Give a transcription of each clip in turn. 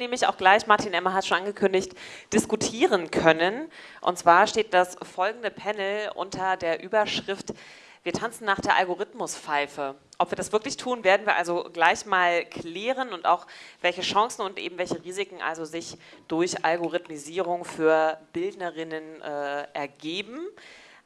nämlich auch gleich, Martin Emmer hat schon angekündigt, diskutieren können. Und zwar steht das folgende Panel unter der Überschrift wir tanzen nach der Algorithmuspfeife. Ob wir das wirklich tun, werden wir also gleich mal klären und auch welche Chancen und eben welche Risiken also sich durch Algorithmisierung für Bildnerinnen äh, ergeben.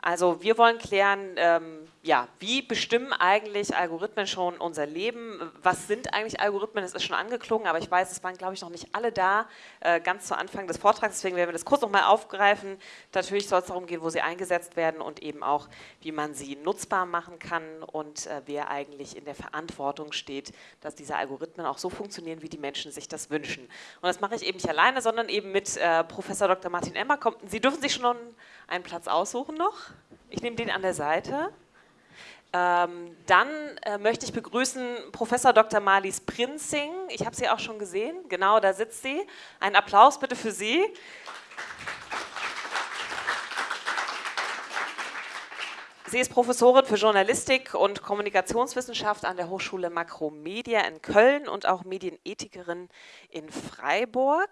Also wir wollen klären, ähm, ja, wie bestimmen eigentlich Algorithmen schon unser Leben? Was sind eigentlich Algorithmen? Es ist schon angeklungen, aber ich weiß, es waren, glaube ich, noch nicht alle da, äh, ganz zu Anfang des Vortrags. Deswegen werden wir das kurz nochmal aufgreifen. Natürlich soll es darum gehen, wo sie eingesetzt werden und eben auch, wie man sie nutzbar machen kann und äh, wer eigentlich in der Verantwortung steht, dass diese Algorithmen auch so funktionieren, wie die Menschen sich das wünschen. Und das mache ich eben nicht alleine, sondern eben mit äh, Professor Dr. Martin Emmer. Sie dürfen sich schon einen Platz aussuchen noch. Ich nehme den an der Seite. Ähm, dann äh, möchte ich begrüßen Professor Dr. Marlies Prinzing. Ich habe sie auch schon gesehen. Genau, da sitzt sie. Ein Applaus bitte für sie. Sie ist Professorin für Journalistik und Kommunikationswissenschaft an der Hochschule Makromedia in Köln und auch Medienethikerin in Freiburg.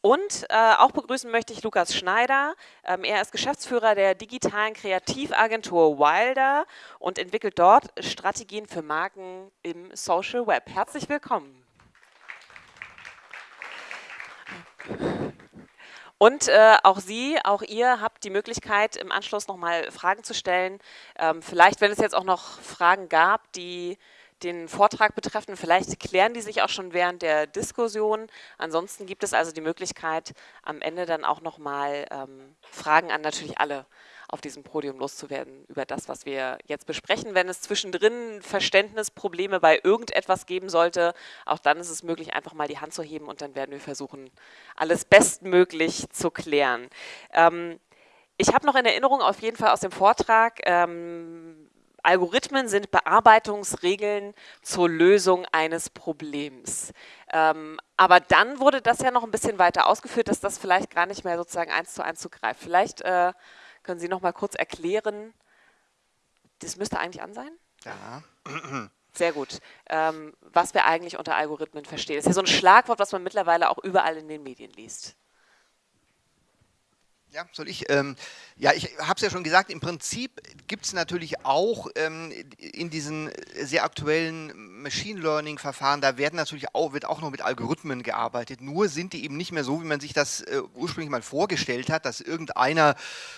Und äh, auch begrüßen möchte ich Lukas Schneider. Ähm, er ist Geschäftsführer der digitalen Kreativagentur Wilder und entwickelt dort Strategien für Marken im Social Web. Herzlich willkommen. Und äh, auch Sie, auch ihr habt die Möglichkeit, im Anschluss nochmal Fragen zu stellen. Ähm, vielleicht, wenn es jetzt auch noch Fragen gab, die den Vortrag betreffen. Vielleicht klären die sich auch schon während der Diskussion. Ansonsten gibt es also die Möglichkeit, am Ende dann auch nochmal ähm, Fragen an natürlich alle auf diesem Podium loszuwerden über das, was wir jetzt besprechen. Wenn es zwischendrin Verständnisprobleme bei irgendetwas geben sollte, auch dann ist es möglich, einfach mal die Hand zu heben und dann werden wir versuchen, alles bestmöglich zu klären. Ähm, ich habe noch in Erinnerung auf jeden Fall aus dem Vortrag, ähm, Algorithmen sind Bearbeitungsregeln zur Lösung eines Problems. Ähm, aber dann wurde das ja noch ein bisschen weiter ausgeführt, dass das vielleicht gar nicht mehr sozusagen eins zu eins zugreift. Vielleicht äh, können Sie noch mal kurz erklären, das müsste eigentlich an sein? Ja. Sehr gut. Ähm, was wir eigentlich unter Algorithmen verstehen. Das ist ja so ein Schlagwort, was man mittlerweile auch überall in den Medien liest. Ja, soll ich? Ähm, ja, ich habe es ja schon gesagt, im Prinzip gibt es natürlich auch ähm, in diesen sehr aktuellen Machine Learning Verfahren, da werden natürlich auch, wird auch noch mit Algorithmen gearbeitet, nur sind die eben nicht mehr so, wie man sich das äh, ursprünglich mal vorgestellt hat, dass irgendeiner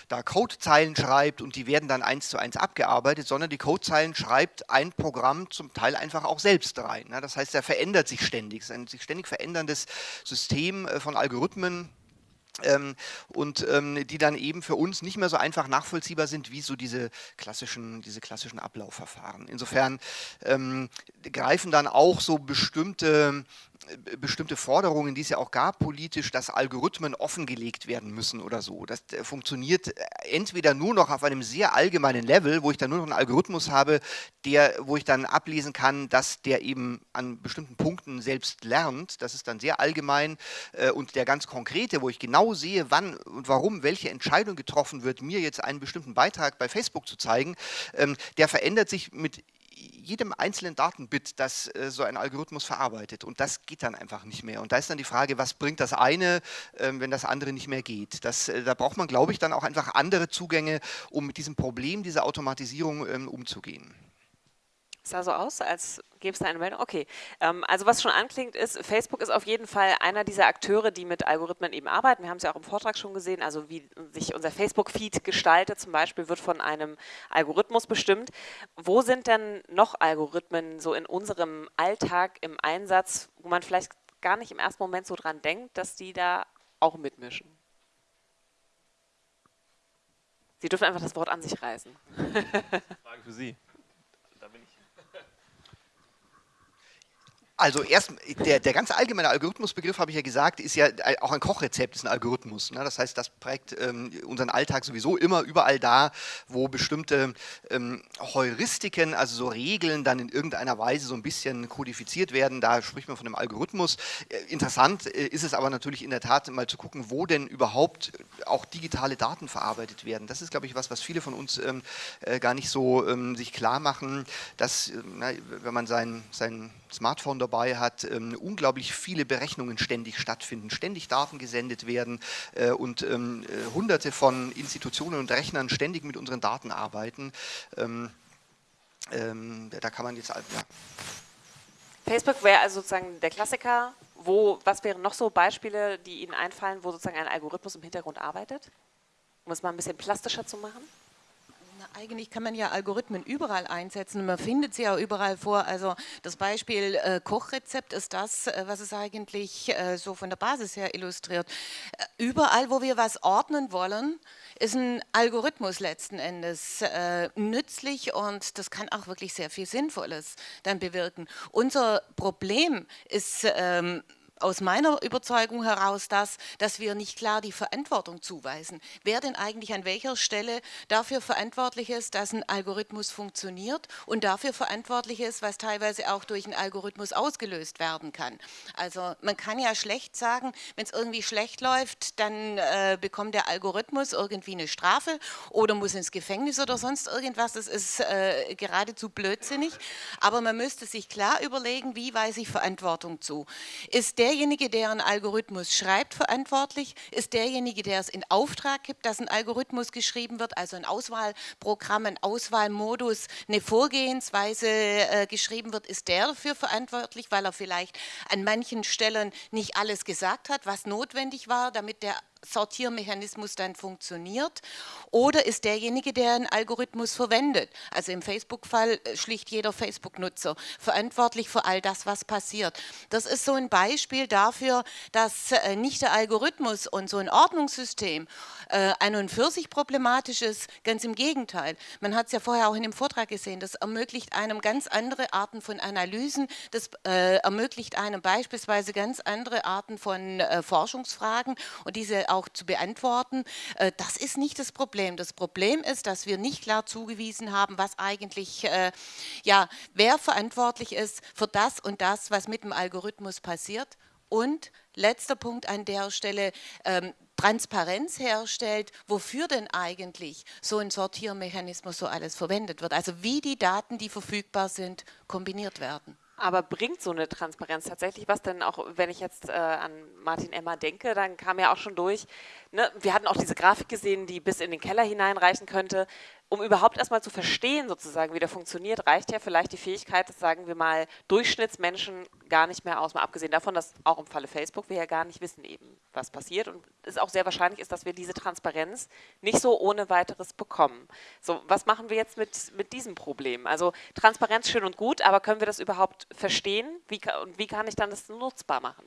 da Codezeilen schreibt und die werden dann eins zu eins abgearbeitet, sondern die Codezeilen schreibt ein Programm zum Teil einfach auch selbst rein. Ne? Das heißt, er verändert sich ständig, es ist ein sich ständig veränderndes System äh, von Algorithmen, ähm, und ähm, die dann eben für uns nicht mehr so einfach nachvollziehbar sind wie so diese klassischen, diese klassischen Ablaufverfahren. Insofern ähm, greifen dann auch so bestimmte bestimmte Forderungen, die es ja auch gab politisch, dass Algorithmen offengelegt werden müssen oder so. Das äh, funktioniert äh, entweder nur noch auf einem sehr allgemeinen Level, wo ich dann nur noch einen Algorithmus habe, der, wo ich dann ablesen kann, dass der eben an bestimmten Punkten selbst lernt. Das ist dann sehr allgemein äh, und der ganz konkrete, wo ich genau sehe, wann und warum welche Entscheidung getroffen wird, mir jetzt einen bestimmten Beitrag bei Facebook zu zeigen, ähm, der verändert sich mit jedem einzelnen Datenbit, das äh, so ein Algorithmus verarbeitet. Und das geht dann einfach nicht mehr. Und da ist dann die Frage, was bringt das eine, äh, wenn das andere nicht mehr geht? Das, äh, da braucht man, glaube ich, dann auch einfach andere Zugänge, um mit diesem Problem dieser Automatisierung ähm, umzugehen. Es sah so aus, als gäbe es da eine Meldung. Okay, ähm, also was schon anklingt ist, Facebook ist auf jeden Fall einer dieser Akteure, die mit Algorithmen eben arbeiten. Wir haben es ja auch im Vortrag schon gesehen, also wie sich unser Facebook-Feed gestaltet zum Beispiel, wird von einem Algorithmus bestimmt. Wo sind denn noch Algorithmen so in unserem Alltag im Einsatz, wo man vielleicht gar nicht im ersten Moment so dran denkt, dass die da auch mitmischen? Sie dürfen einfach das Wort an sich reißen. Frage für Sie. Also erst, der, der ganz allgemeine Algorithmusbegriff, habe ich ja gesagt, ist ja auch ein Kochrezept, ist ein Algorithmus. Ne? Das heißt, das prägt ähm, unseren Alltag sowieso immer überall da, wo bestimmte ähm, Heuristiken, also so Regeln, dann in irgendeiner Weise so ein bisschen kodifiziert werden. Da spricht man von einem Algorithmus. Äh, interessant äh, ist es aber natürlich in der Tat mal zu gucken, wo denn überhaupt auch digitale Daten verarbeitet werden. Das ist, glaube ich, was, was viele von uns ähm, äh, gar nicht so ähm, sich klar machen, dass, äh, wenn man sein, sein Smartphone dabei hat, ähm, unglaublich viele Berechnungen ständig stattfinden, ständig Daten gesendet werden äh, und ähm, äh, hunderte von Institutionen und Rechnern ständig mit unseren Daten arbeiten. Ähm, da kann man jetzt, ja. Facebook wäre also sozusagen der Klassiker. Wo, was wären noch so Beispiele, die Ihnen einfallen, wo sozusagen ein Algorithmus im Hintergrund arbeitet? Um es mal ein bisschen plastischer zu machen? Eigentlich kann man ja Algorithmen überall einsetzen. Man findet sie auch überall vor. Also das Beispiel äh, Kochrezept ist das, äh, was es eigentlich äh, so von der Basis her illustriert. Äh, überall, wo wir was ordnen wollen, ist ein Algorithmus letzten Endes äh, nützlich und das kann auch wirklich sehr viel Sinnvolles dann bewirken. Unser Problem ist ähm, aus meiner Überzeugung heraus das, dass wir nicht klar die Verantwortung zuweisen. Wer denn eigentlich an welcher Stelle dafür verantwortlich ist, dass ein Algorithmus funktioniert und dafür verantwortlich ist, was teilweise auch durch einen Algorithmus ausgelöst werden kann. Also man kann ja schlecht sagen, wenn es irgendwie schlecht läuft, dann äh, bekommt der Algorithmus irgendwie eine Strafe oder muss ins Gefängnis oder sonst irgendwas. Das ist äh, geradezu blödsinnig. Aber man müsste sich klar überlegen, wie weise ich Verantwortung zu. Ist der derjenige, der einen Algorithmus schreibt, verantwortlich? Ist derjenige, der es in Auftrag gibt, dass ein Algorithmus geschrieben wird, also ein Auswahlprogramm, ein Auswahlmodus, eine Vorgehensweise äh, geschrieben wird, ist der dafür verantwortlich, weil er vielleicht an manchen Stellen nicht alles gesagt hat, was notwendig war, damit der Sortiermechanismus dann funktioniert? Oder ist derjenige, der einen Algorithmus verwendet, also im Facebook-Fall äh, schlicht jeder Facebook-Nutzer, verantwortlich für all das, was passiert. Das ist so ein Beispiel dafür, dass äh, nicht der Algorithmus und so ein Ordnungssystem äh, an und für sich problematisch ist, ganz im Gegenteil. Man hat es ja vorher auch in dem Vortrag gesehen, das ermöglicht einem ganz andere Arten von Analysen, das ermöglicht einem beispielsweise ganz andere Arten von Forschungsfragen. Und diese auch zu beantworten. Äh, das ist nicht das Problem. Das Problem ist, dass wir nicht klar zugewiesen haben, was eigentlich, äh, ja, wer verantwortlich ist für das und das, was mit dem Algorithmus passiert. Und letzter Punkt an der Stelle, ähm, Transparenz herstellt, wofür denn eigentlich so ein Sortiermechanismus so alles verwendet wird. Also wie die Daten, die verfügbar sind, kombiniert werden. Aber bringt so eine Transparenz tatsächlich was? Denn auch wenn ich jetzt äh, an Martin Emmer denke, dann kam ja auch schon durch, ne, wir hatten auch diese Grafik gesehen, die bis in den Keller hineinreichen könnte um überhaupt erstmal zu verstehen, sozusagen, wie der funktioniert, reicht ja vielleicht die Fähigkeit, das sagen wir mal, Durchschnittsmenschen gar nicht mehr aus. Mal abgesehen davon, dass auch im Falle Facebook wir ja gar nicht wissen eben, was passiert und es auch sehr wahrscheinlich ist, dass wir diese Transparenz nicht so ohne weiteres bekommen. So, was machen wir jetzt mit, mit diesem Problem? Also Transparenz schön und gut, aber können wir das überhaupt verstehen? Wie, und wie kann ich dann das nutzbar machen?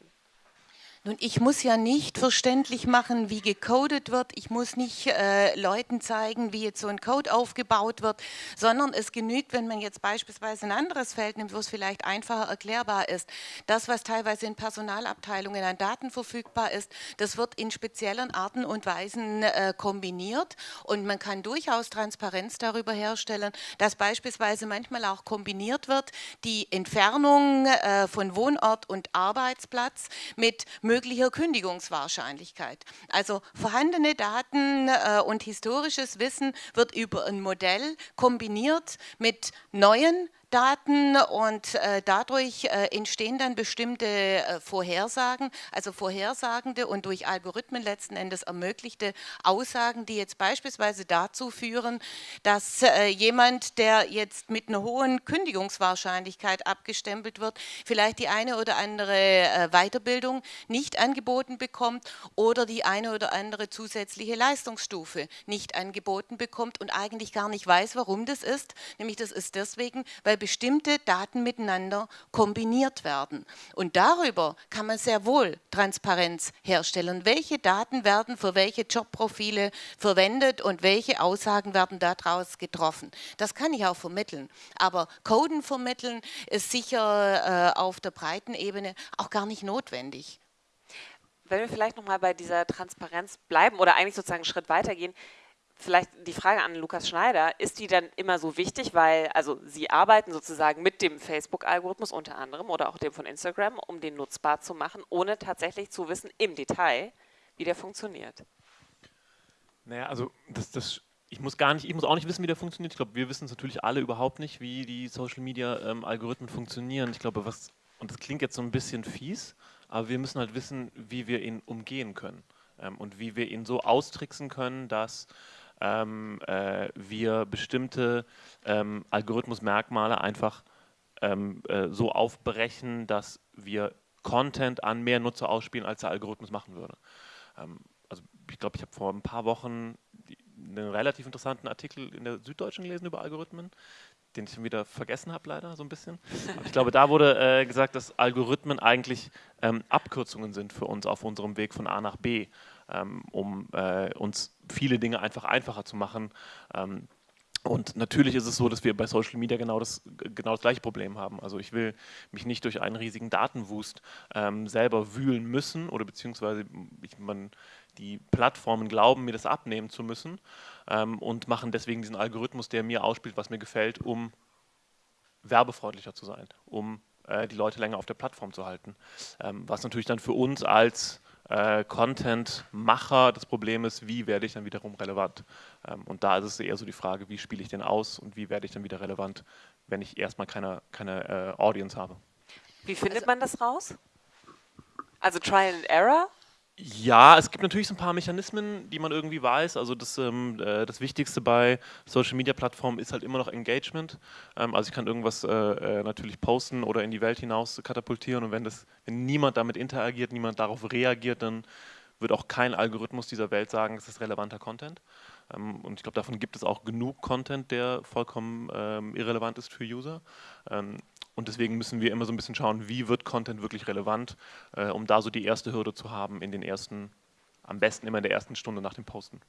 Nun, ich muss ja nicht verständlich machen, wie gecodet wird. Ich muss nicht äh, Leuten zeigen, wie jetzt so ein Code aufgebaut wird, sondern es genügt, wenn man jetzt beispielsweise ein anderes Feld nimmt, wo es vielleicht einfacher erklärbar ist. Das, was teilweise in Personalabteilungen an Daten verfügbar ist, das wird in speziellen Arten und Weisen äh, kombiniert und man kann durchaus Transparenz darüber herstellen, dass beispielsweise manchmal auch kombiniert wird die Entfernung äh, von Wohnort und Arbeitsplatz mit möglicher Kündigungswahrscheinlichkeit. Also vorhandene Daten äh, und historisches Wissen wird über ein Modell kombiniert mit neuen Daten und äh, dadurch äh, entstehen dann bestimmte äh, Vorhersagen, also vorhersagende und durch Algorithmen letzten Endes ermöglichte Aussagen, die jetzt beispielsweise dazu führen, dass äh, jemand, der jetzt mit einer hohen Kündigungswahrscheinlichkeit abgestempelt wird, vielleicht die eine oder andere äh, Weiterbildung nicht angeboten bekommt oder die eine oder andere zusätzliche Leistungsstufe nicht angeboten bekommt und eigentlich gar nicht weiß, warum das ist. Nämlich das ist deswegen, weil bestimmte Daten miteinander kombiniert werden. Und darüber kann man sehr wohl Transparenz herstellen. Welche Daten werden für welche Jobprofile verwendet und welche Aussagen werden daraus getroffen. Das kann ich auch vermitteln. Aber Coden vermitteln ist sicher äh, auf der breiten Ebene auch gar nicht notwendig. Wenn wir vielleicht nochmal bei dieser Transparenz bleiben oder eigentlich sozusagen einen Schritt weitergehen, vielleicht die Frage an Lukas Schneider, ist die dann immer so wichtig, weil, also Sie arbeiten sozusagen mit dem Facebook-Algorithmus unter anderem oder auch dem von Instagram, um den nutzbar zu machen, ohne tatsächlich zu wissen im Detail, wie der funktioniert? Naja, also das, das, ich muss gar nicht, ich muss auch nicht wissen, wie der funktioniert. Ich glaube, wir wissen es natürlich alle überhaupt nicht, wie die Social Media ähm, Algorithmen funktionieren. Ich glaube, was und das klingt jetzt so ein bisschen fies, aber wir müssen halt wissen, wie wir ihn umgehen können ähm, und wie wir ihn so austricksen können, dass ähm, äh, wir bestimmte ähm, Algorithmusmerkmale einfach ähm, äh, so aufbrechen, dass wir Content an mehr Nutzer ausspielen, als der Algorithmus machen würde. Ähm, also ich glaube, ich habe vor ein paar Wochen einen relativ interessanten Artikel in der Süddeutschen gelesen über Algorithmen, den ich wieder vergessen habe, leider so ein bisschen. Aber ich glaube, da wurde äh, gesagt, dass Algorithmen eigentlich ähm, Abkürzungen sind für uns auf unserem Weg von A nach B, um äh, uns viele Dinge einfach einfacher zu machen. Ähm, und natürlich ist es so, dass wir bei Social Media genau das, genau das gleiche Problem haben. Also ich will mich nicht durch einen riesigen Datenwust ähm, selber wühlen müssen oder beziehungsweise ich, man, die Plattformen glauben, mir das abnehmen zu müssen ähm, und machen deswegen diesen Algorithmus, der mir ausspielt, was mir gefällt, um werbefreundlicher zu sein, um äh, die Leute länger auf der Plattform zu halten. Ähm, was natürlich dann für uns als äh, Content-Macher das Problem ist, wie werde ich dann wiederum relevant? Ähm, und da ist es eher so die Frage, wie spiele ich den aus und wie werde ich dann wieder relevant, wenn ich erstmal keine, keine äh, Audience habe. Wie findet also, man das raus? Also Trial and Error? Ja, es gibt natürlich so ein paar Mechanismen, die man irgendwie weiß. Also das, ähm, äh, das Wichtigste bei Social-Media-Plattformen ist halt immer noch Engagement. Ähm, also ich kann irgendwas äh, äh, natürlich posten oder in die Welt hinaus katapultieren und wenn, das, wenn niemand damit interagiert, niemand darauf reagiert, dann wird auch kein Algorithmus dieser Welt sagen, es ist relevanter Content. Ähm, und ich glaube, davon gibt es auch genug Content, der vollkommen ähm, irrelevant ist für User. Ähm, und deswegen müssen wir immer so ein bisschen schauen, wie wird Content wirklich relevant, äh, um da so die erste Hürde zu haben in den ersten, am besten immer in der ersten Stunde nach dem Posten.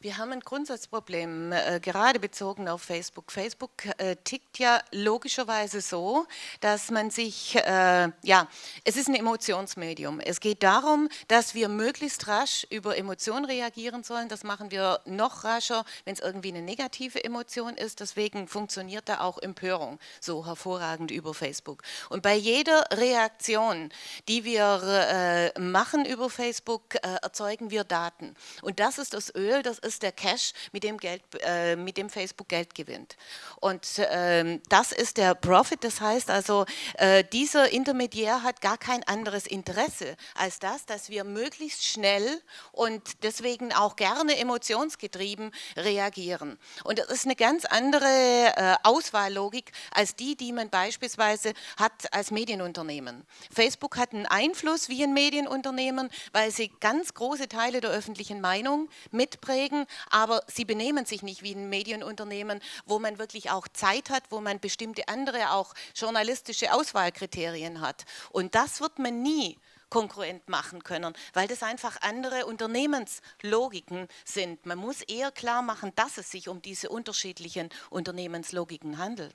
Wir haben ein Grundsatzproblem, äh, gerade bezogen auf Facebook. Facebook äh, tickt ja logischerweise so, dass man sich, äh, ja, es ist ein Emotionsmedium. Es geht darum, dass wir möglichst rasch über Emotionen reagieren sollen. Das machen wir noch rascher, wenn es irgendwie eine negative Emotion ist. Deswegen funktioniert da auch Empörung so hervorragend über Facebook. Und bei jeder Reaktion, die wir äh, machen über Facebook, äh, erzeugen wir Daten. Und das ist das Öl, das ist der Cash, mit dem, Geld, äh, mit dem Facebook Geld gewinnt. Und ähm, das ist der Profit, das heißt also, äh, dieser Intermediär hat gar kein anderes Interesse als das, dass wir möglichst schnell und deswegen auch gerne emotionsgetrieben reagieren. Und das ist eine ganz andere äh, Auswahllogik als die, die man beispielsweise hat als Medienunternehmen. Facebook hat einen Einfluss wie ein Medienunternehmen, weil sie ganz große Teile der öffentlichen Meinung mitprägen Kollegen, aber sie benehmen sich nicht wie ein Medienunternehmen, wo man wirklich auch Zeit hat, wo man bestimmte andere auch journalistische Auswahlkriterien hat. Und das wird man nie konkurrent machen können, weil das einfach andere Unternehmenslogiken sind. Man muss eher klar machen, dass es sich um diese unterschiedlichen Unternehmenslogiken handelt.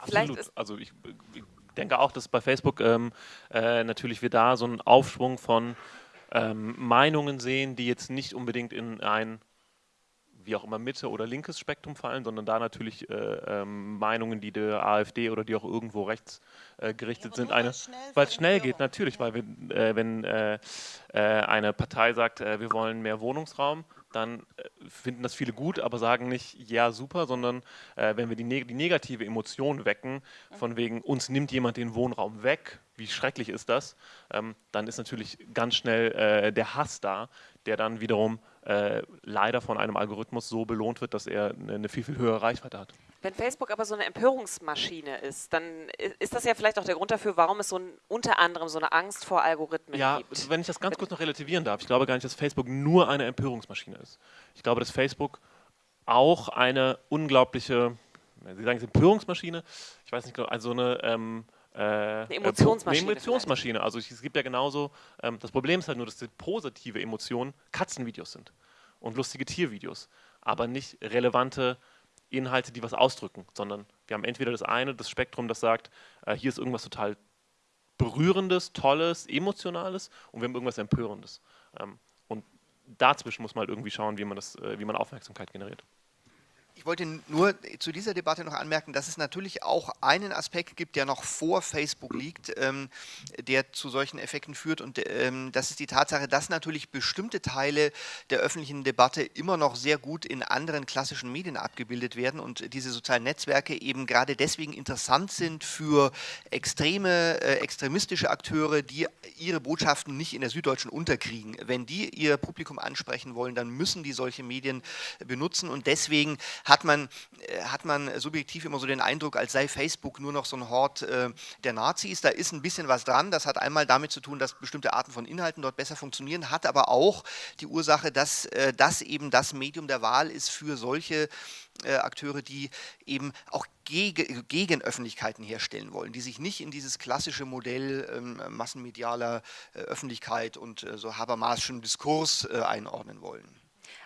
Absolut. Also ich, ich, denke auch, dass bei Facebook ähm, äh, natürlich wir da so einen Aufschwung von ähm, Meinungen sehen, die jetzt nicht unbedingt in ein wie auch immer Mitte oder linkes Spektrum fallen, sondern da natürlich äh, ähm, Meinungen, die der AfD oder die auch irgendwo rechts äh, gerichtet ja, sind, weil es schnell geht, natürlich, ja. weil wir, äh, wenn äh, äh, eine Partei sagt, äh, wir wollen mehr Wohnungsraum, dann finden das viele gut, aber sagen nicht, ja, super, sondern wenn wir die, neg die, negative Emotion wecken, von wegen, uns nimmt jemand den Wohnraum weg, wie schrecklich ist das, ähm, dann ist natürlich ganz schnell der Hass da, der dann wiederum äh, leider von einem Algorithmus so belohnt wird, dass er eine viel, viel höhere Reichweite hat. Wenn Facebook aber so eine Empörungsmaschine ist, dann ist das ja vielleicht auch der Grund dafür, warum es so ein, unter anderem so eine Angst vor Algorithmen ja, gibt. Ja, wenn ich das ganz kurz noch relativieren darf, ich glaube gar nicht, dass Facebook nur eine Empörungsmaschine ist. Ich glaube, dass Facebook auch eine unglaubliche, Sie sagen es Empörungsmaschine, ich weiß nicht, also eine ähm, äh, eine Emotionsmaschine. Eine Emotionsmaschine. Also es gibt ja genauso, ähm, das Problem ist halt nur, dass die positive Emotionen Katzenvideos sind und lustige Tiervideos, aber nicht relevante Inhalte, die was ausdrücken, sondern wir haben entweder das eine, das Spektrum, das sagt, äh, hier ist irgendwas total berührendes, tolles, emotionales und wir haben irgendwas empörendes. Ähm, und dazwischen muss man halt irgendwie schauen, wie man das, äh, wie man Aufmerksamkeit generiert Ich wollte nur zu dieser Debatte noch anmerken, dass es natürlich auch einen Aspekt gibt, der noch vor Facebook liegt, ähm, der zu solchen Effekten führt. Und ähm, das ist die Tatsache, dass natürlich bestimmte Teile der öffentlichen Debatte immer noch sehr gut in anderen klassischen Medien abgebildet werden und diese sozialen Netzwerke eben gerade deswegen interessant sind für extreme, äh, extremistische Akteure, die ihre Botschaften nicht in der Süddeutschen unterkriegen. Wenn die ihr Publikum ansprechen wollen, dann müssen die solche Medien benutzen und deswegen hat man, äh, hat man subjektiv immer so den Eindruck, als sei Facebook nur noch so ein Hort äh, der Nazis. Da ist ein bisschen was dran. Das hat einmal damit zu tun, dass bestimmte Arten von Inhalten dort besser funktionieren, hat aber auch die Ursache, dass äh, das eben das Medium der Wahl ist für solche äh, Akteure, die eben auch gegen, gegen Öffentlichkeiten herstellen wollen, die sich nicht in dieses klassische Modell ähm, massenmedialer äh, Öffentlichkeit und äh, so Habermaschen Diskurs einordnen wollen.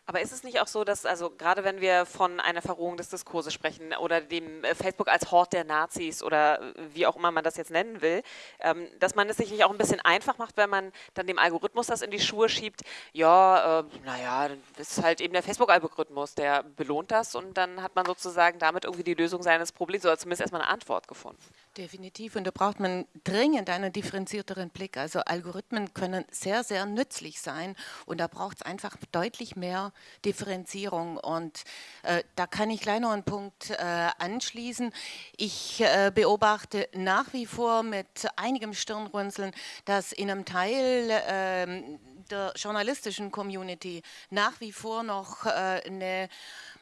Aber ist es nicht auch so, dass, also gerade wenn wir von einer Verrohung des Diskurses sprechen oder dem äh, Facebook als Hort der Nazis oder äh, wie auch immer man das jetzt nennen will, ähm, dass man es sich nicht auch ein bisschen einfach macht, wenn man dann dem Algorithmus das in die Schuhe schiebt, ja, äh, naja, das ist halt eben der Facebook-Algorithmus, der belohnt das und dann hat man sozusagen damit irgendwie die Lösung seines Problems oder zumindest erstmal eine Antwort gefunden. Definitiv und da braucht man dringend einen differenzierteren Blick. Also Algorithmen können sehr, sehr nützlich sein und da braucht es einfach deutlich mehr Differenzierung. Und äh, da kann ich gleich noch einen Punkt äh, anschließen. Ich äh, beobachte nach wie vor mit einigem Stirnrunzeln, dass in einem Teil ähm, der journalistischen Community nach wie vor noch äh, eine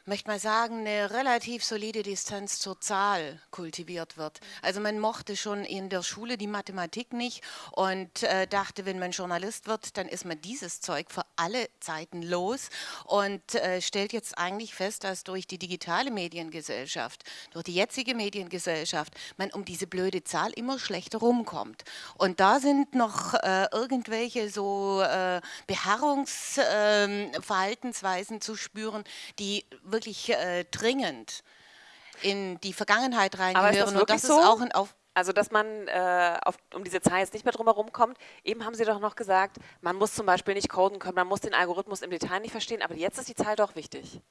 möchte mal sagen, eine relativ solide Distanz zur Zahl kultiviert wird. Also man mochte schon in der Schule die Mathematik nicht und äh, dachte, wenn man Journalist wird, dann ist man dieses Zeug für alle Zeiten los und äh, stellt jetzt eigentlich fest, dass durch die digitale Mediengesellschaft, durch die jetzige Mediengesellschaft, man um diese blöde Zahl immer schlechter rumkommt. Und da sind noch irgendwelche so äh, Beharrungsverhaltensweisen zu spüren, die wirklich äh, dringend in die Vergangenheit reingehören. und das so? ist auch ein Auf also, dass man äh, auf, um diese Zahl jetzt nicht mehr drum herum kommt. Eben haben Sie doch noch gesagt, man muss zum Beispiel nicht coden können, man muss den Algorithmus im Detail nicht verstehen, aber jetzt ist die Zahl doch wichtig.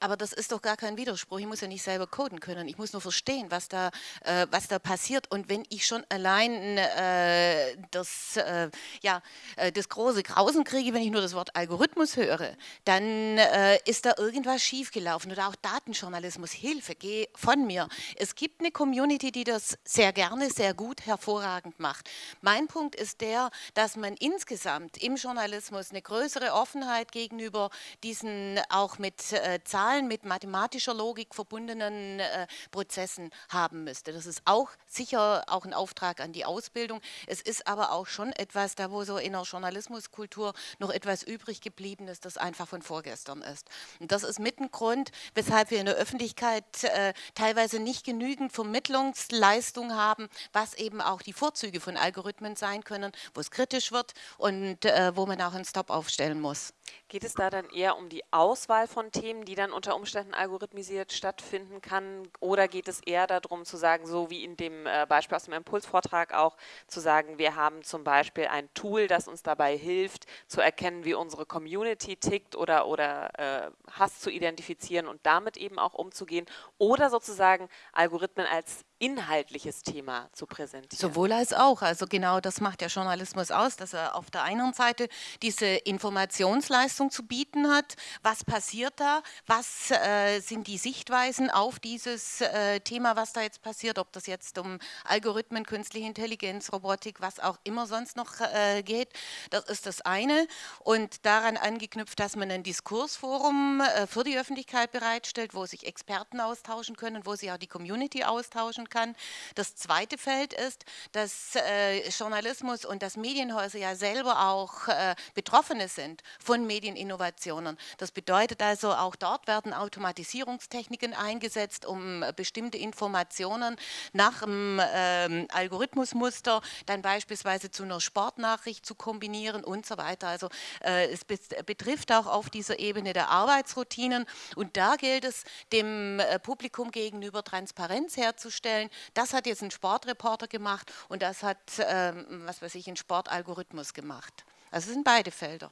Aber das ist doch gar kein Widerspruch. Ich muss ja nicht selber coden können. Ich muss nur verstehen, was da, äh, was da passiert. Und wenn ich schon allein äh, das, äh, ja, äh, das große Grausen kriege, wenn ich nur das Wort Algorithmus höre, dann äh, ist da irgendwas schiefgelaufen. Oder auch Datenjournalismus. Hilfe, geh von mir. Es gibt eine Community, die das sehr gerne, sehr gut, hervorragend macht. Mein Punkt ist der, dass man insgesamt im Journalismus eine größere Offenheit gegenüber diesen auch mit äh, Zahlen Zahlen mit mathematischer Logik verbundenen äh, Prozessen haben müsste. Das ist auch sicher auch ein Auftrag an die Ausbildung. Es ist aber auch schon etwas, da wo so in der Journalismuskultur noch etwas übrig geblieben ist, das einfach von vorgestern ist. Und das ist mit ein Grund, weshalb wir in der Öffentlichkeit äh, teilweise nicht genügend Vermittlungsleistung haben, was eben auch die Vorzüge von Algorithmen sein können, wo es kritisch wird und äh, wo man auch einen Stop aufstellen muss. Geht es da dann eher um die Auswahl von Themen, die dann unter Umständen algorithmisiert stattfinden kann? Oder geht es eher darum zu sagen, so wie in dem äh, Beispiel aus dem Impulsvortrag auch, zu sagen, wir haben zum Beispiel ein Tool, das uns dabei hilft, zu erkennen, wie unsere Community tickt oder, oder äh, Hass zu identifizieren und damit eben auch umzugehen? Oder sozusagen Algorithmen als inhaltliches Thema zu präsentieren. Sowohl als auch. Also genau das macht der Journalismus aus, dass er auf der einen Seite diese Informationsleistung zu bieten hat. Was passiert da? Was äh, sind die Sichtweisen auf dieses äh, Thema, was da jetzt passiert? Ob das jetzt um Algorithmen, künstliche Intelligenz, Robotik, was auch immer sonst noch äh, geht. Das ist das eine. Und daran angeknüpft, dass man ein Diskursforum äh, für die Öffentlichkeit bereitstellt, wo sich Experten austauschen können, wo sich auch die Community austauschen kann. Das zweite Feld ist, dass äh, Journalismus und dass Medienhäuser ja selber auch äh, Betroffene sind von Medieninnovationen. Das bedeutet also, auch dort werden Automatisierungstechniken eingesetzt, um äh, bestimmte Informationen nach dem ähm, Algorithmusmuster dann beispielsweise zu einer Sportnachricht zu kombinieren und so weiter. Also äh, es betrifft auch auf dieser Ebene der Arbeitsroutinen und da gilt es, dem äh, Publikum gegenüber Transparenz herzustellen vorstellen, das hat jetzt ein Sportreporter gemacht und das hat, ähm, was weiß ich, ein Sportalgorithmus gemacht. Also es sind beide Felder.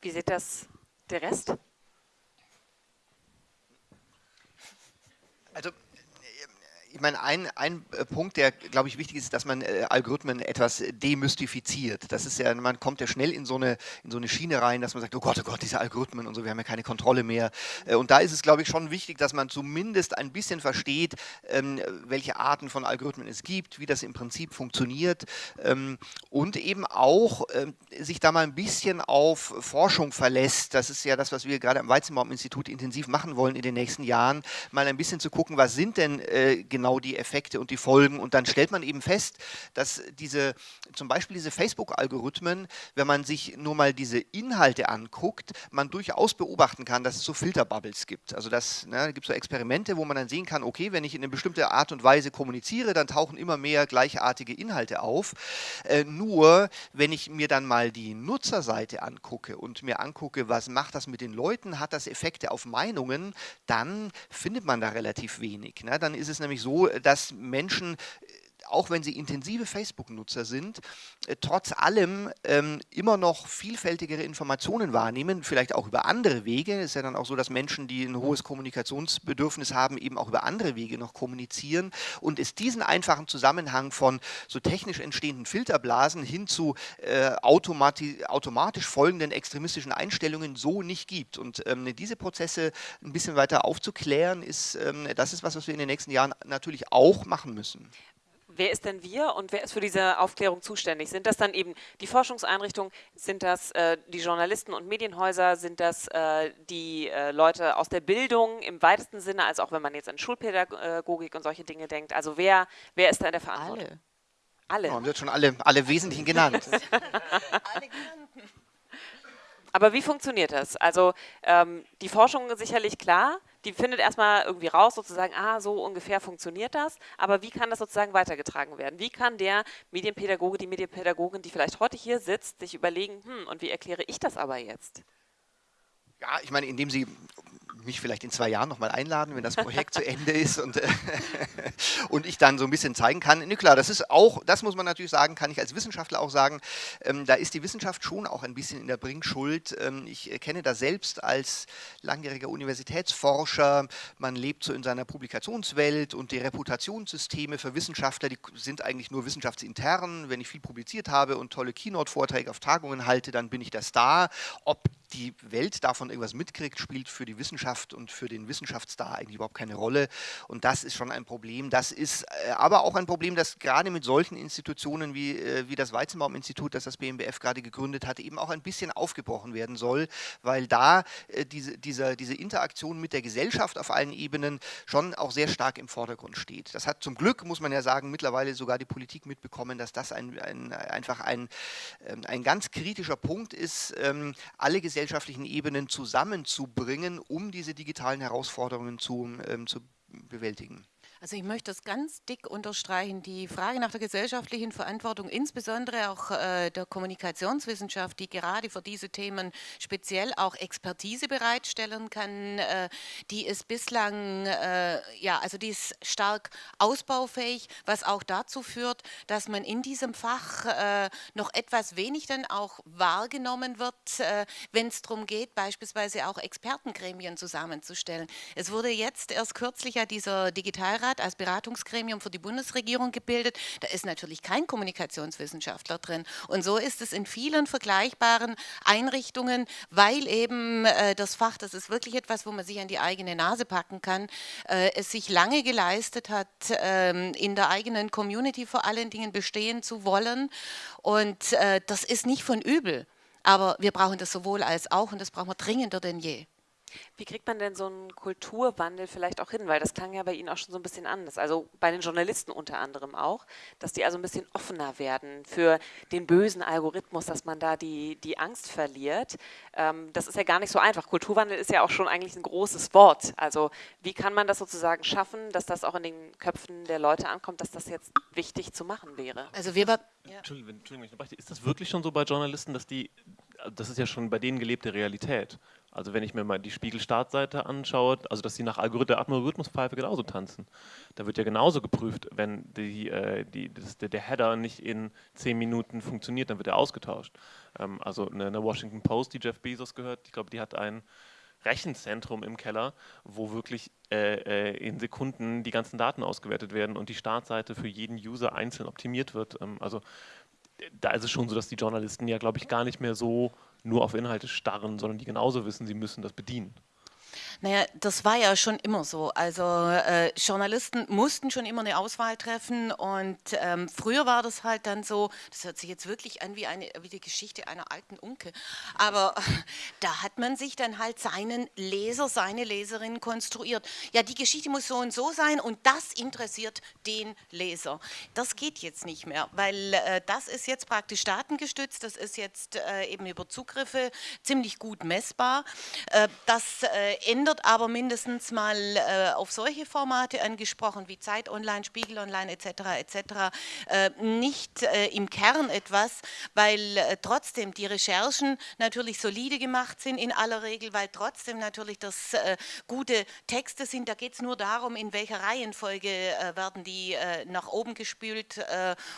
Wie sieht das der Rest? Also ich meine, ein, ein äh, Punkt, der, glaube ich, wichtig ist, dass man äh, Algorithmen etwas demystifiziert. Das ist ja, man kommt ja schnell in so, eine, in so eine Schiene rein, dass man sagt, oh Gott, oh Gott, diese Algorithmen und so, wir haben ja keine Kontrolle mehr. Äh, und da ist es, glaube ich, schon wichtig, dass man zumindest ein bisschen versteht, ähm, welche Arten von Algorithmen es gibt, wie das im Prinzip funktioniert ähm, und eben auch ähm, sich da mal ein bisschen auf Forschung verlässt. Das ist ja das, was wir gerade am Weizenbaum-Institut intensiv machen wollen in den nächsten Jahren, mal ein bisschen zu gucken, was sind denn äh, genau die Effekte und die Folgen. Und dann stellt man eben fest, dass diese, zum Beispiel diese Facebook-Algorithmen, wenn man sich nur mal diese Inhalte anguckt, man durchaus beobachten kann, dass es so Filterbubbles gibt. Also das ne, gibt so Experimente, wo man dann sehen kann, okay, wenn ich in eine bestimmte Art und Weise kommuniziere, dann tauchen immer mehr gleichartige Inhalte auf. Äh, nur, wenn ich mir dann mal die Nutzerseite angucke und mir angucke, was macht das mit den Leuten, hat das Effekte auf Meinungen, dann findet man da relativ wenig. Ne? Dann ist es nämlich so, so, dass Menschen auch wenn sie intensive Facebook-Nutzer sind, äh, trotz allem ähm, immer noch vielfältigere Informationen wahrnehmen, vielleicht auch über andere Wege. Es ist ja dann auch so, dass Menschen, die ein hohes Kommunikationsbedürfnis haben, eben auch über andere Wege noch kommunizieren und es diesen einfachen Zusammenhang von so technisch entstehenden Filterblasen hin zu äh, automati automatisch folgenden extremistischen Einstellungen so nicht gibt. Und ähm, diese Prozesse ein bisschen weiter aufzuklären, ist, ähm, das ist was, was wir in den nächsten Jahren natürlich auch machen müssen wer ist denn wir und wer ist für diese Aufklärung zuständig? Sind das dann eben die Forschungseinrichtungen, sind das äh, die Journalisten und Medienhäuser, sind das äh, die äh, Leute aus der Bildung im weitesten Sinne, als auch wenn man jetzt an Schulpädagogik und solche Dinge denkt? Also wer, wer ist da in der Verantwortung? Alle. Alle. Oh, wird schon alle, alle Wesentlichen genannt. alle genannten. Aber wie funktioniert das? Also ähm, die Forschung ist sicherlich klar, die findet erstmal irgendwie raus, sozusagen, ah, so ungefähr funktioniert das, aber wie kann das sozusagen weitergetragen werden? Wie kann der Medienpädagoge, die Medienpädagogin, die vielleicht heute hier sitzt, sich überlegen, hm, und wie erkläre ich das aber jetzt? Ja, ich meine, indem Sie mich vielleicht in zwei Jahren nochmal einladen, wenn das Projekt zu Ende ist und, äh, und ich dann so ein bisschen zeigen kann. Ne, klar, das ist auch, das muss man natürlich sagen, kann ich als Wissenschaftler auch sagen, ähm, da ist die Wissenschaft schon auch ein bisschen in der Bringschuld. Ähm, ich kenne das selbst als langjähriger Universitätsforscher. Man lebt so in seiner Publikationswelt und die Reputationssysteme für Wissenschaftler, die sind eigentlich nur wissenschaftsintern. Wenn ich viel publiziert habe und tolle Keynote-Vorträge auf Tagungen halte, dann bin ich der Star. Ob die Welt davon irgendwas mitkriegt, spielt für die Wissenschaft und für den Wissenschaftsstar eigentlich überhaupt keine Rolle. Und das ist schon ein Problem. Das ist äh, aber auch ein Problem, das gerade mit solchen Institutionen wie, äh, wie das Weizenbaum-Institut, das das BMBF gerade gegründet hat, eben auch ein bisschen aufgebrochen werden soll, weil da äh, diese, diese, Interaktion mit der Gesellschaft auf allen Ebenen schon auch sehr stark im Vordergrund steht. Das hat zum Glück, muss man ja sagen, mittlerweile sogar die Politik mitbekommen, dass das ein, ein, einfach ein, ähm, ein ganz kritischer Punkt ist, ähm, alle gesellschaftlichen Ebenen zusammenzubringen, um diese digitalen Herausforderungen zu, ähm, zu bewältigen. Also ich möchte das ganz dick unterstreichen. Die Frage nach der gesellschaftlichen Verantwortung, insbesondere auch äh, der Kommunikationswissenschaft, die gerade für diese Themen speziell auch Expertise bereitstellen kann, äh, die ist bislang, äh, ja, also die ist stark ausbaufähig, was auch dazu führt, dass man in diesem Fach äh, noch etwas wenig dann auch wahrgenommen wird, äh, wenn es darum geht, beispielsweise auch Expertengremien zusammenzustellen. Es wurde jetzt erst kürzlich ja dieser Digitalrat Bundesrat als Beratungsgremium für die Bundesregierung gebildet. Da ist natürlich kein Kommunikationswissenschaftler drin. Und so ist es in vielen vergleichbaren Einrichtungen, weil eben äh, das Fach, das ist wirklich etwas, wo man sich an die eigene Nase packen kann, äh, es sich lange geleistet hat, äh, in der eigenen Community vor allen Dingen bestehen zu wollen. Und äh, das ist nicht von übel. Aber wir brauchen das sowohl als auch und das brauchen wir dringender denn je. Wie kriegt man denn so einen Kulturwandel vielleicht auch hin? Weil das klang ja bei Ihnen auch schon so ein bisschen anders. Also bei den Journalisten unter anderem auch, dass die also ein bisschen offener werden für den bösen Algorithmus, dass man da die, die Angst verliert. Ähm, das ist ja gar nicht so einfach. Kulturwandel ist ja auch schon eigentlich ein großes Wort. Also wie kann man das sozusagen schaffen, dass das auch in den Köpfen der Leute ankommt, dass das jetzt wichtig zu machen wäre? Also wir ja. Entschuldigung, Entschuldigung, ist das wirklich schon so bei Journalisten, dass die, das ist ja schon bei denen gelebte Realität. Also wenn ich mir mal die Spiegel-Startseite anschaue, also dass sie nach Algorith Algorithmuspfeife genauso tanzen. Da wird ja genauso geprüft, wenn die, äh, die, das, der Header nicht in zehn Minuten funktioniert, dann wird er ausgetauscht. Ähm, also eine, eine, Washington Post, die Jeff Bezos gehört, ich glaube, die hat ein Rechenzentrum im Keller, wo wirklich äh, äh, in Sekunden die ganzen Daten ausgewertet werden und die Startseite für jeden User einzeln optimiert wird. Ähm, also da ist es schon so, dass die Journalisten ja, glaube ich, gar nicht mehr so nur auf Inhalte starren, sondern die genauso wissen, sie müssen das bedienen. Naja, das war ja schon immer so. Also äh, Journalisten mussten schon immer eine Auswahl treffen und ähm, früher war das halt dann so, das hört sich jetzt wirklich an wie, eine, wie die Geschichte einer alten Unke, aber da hat man sich dann halt seinen Leser, seine Leserin konstruiert. Ja, die Geschichte muss so und so sein und das interessiert den Leser. Das geht jetzt nicht mehr, weil äh, das ist jetzt praktisch datengestützt, das ist jetzt äh, eben über Zugriffe ziemlich gut messbar. Äh, das äh, ändert 100 aber mindestens mal äh, auf solche Formate angesprochen wie Zeit Online, Spiegel Online etc. etc. Äh, nicht äh, im Kern etwas, weil äh, trotzdem die Recherchen natürlich solide gemacht sind in aller Regel, weil trotzdem natürlich das äh, gute Texte sind. Da geht es nur darum, in welcher Reihenfolge äh, werden die nach oben gespült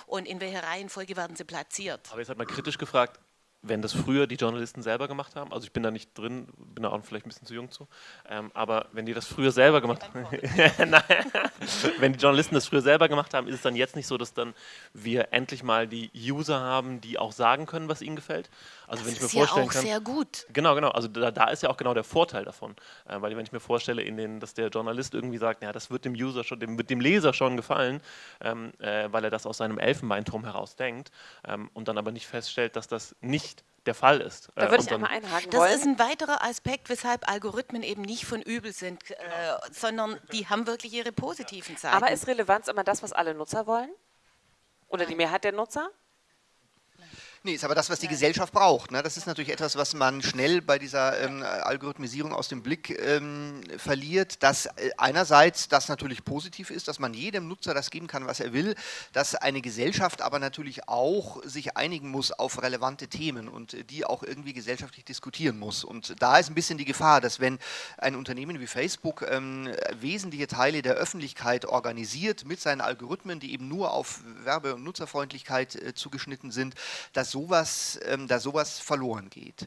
und in welcher Reihenfolge werden sie platziert. Aber jetzt hat man kritisch gefragt, wenn das früher die Journalisten selber gemacht haben, also ich bin da nicht drin, bin da auch vielleicht ein bisschen zu jung zu, ähm, aber wenn die das früher selber gemacht haben, wenn die Journalisten das früher selber gemacht haben, ist es dann jetzt nicht so, dass dann wir endlich mal die User haben, die auch sagen können, was ihnen gefällt. Also das wenn ich mir ist vorstellen ja auch kann, sehr gut. Genau, genau. Also da, da, ist ja auch genau der Vorteil davon, äh, weil wenn ich mir vorstelle, den, dass der Journalist irgendwie sagt, ja, das wird dem User schon, dem, dem Leser schon gefallen, ähm, äh, weil er das aus seinem Elfenbeinturm heraus denkt ähm, und dann aber nicht feststellt, dass das nicht der Fall ist. Da würde äh, ich einmal einhaken Das wollen. ist ein weiterer Aspekt, weshalb Algorithmen eben nicht von übel sind, äh, sondern die haben wirklich ihre positiven Seiten. Aber ist Relevanz immer das, was alle Nutzer wollen? Oder die Mehrheit der Nutzer? Nee, ist aber das, was die Gesellschaft braucht. Ne? Das ist natürlich etwas, was man schnell bei dieser ähm, Algorithmisierung aus dem Blick ähm, verliert, dass äh, einerseits das natürlich positiv ist, dass man jedem Nutzer das geben kann, was er will, dass eine Gesellschaft aber natürlich auch sich einigen muss auf relevante Themen und äh, die auch irgendwie gesellschaftlich diskutieren muss. Und da ist ein bisschen die Gefahr, dass wenn ein Unternehmen wie Facebook ähm, wesentliche Teile der Öffentlichkeit organisiert mit seinen Algorithmen, die eben nur auf Werbe- und Nutzerfreundlichkeit äh, zugeschnitten sind, dass sowas, ähm, da sowas verloren geht.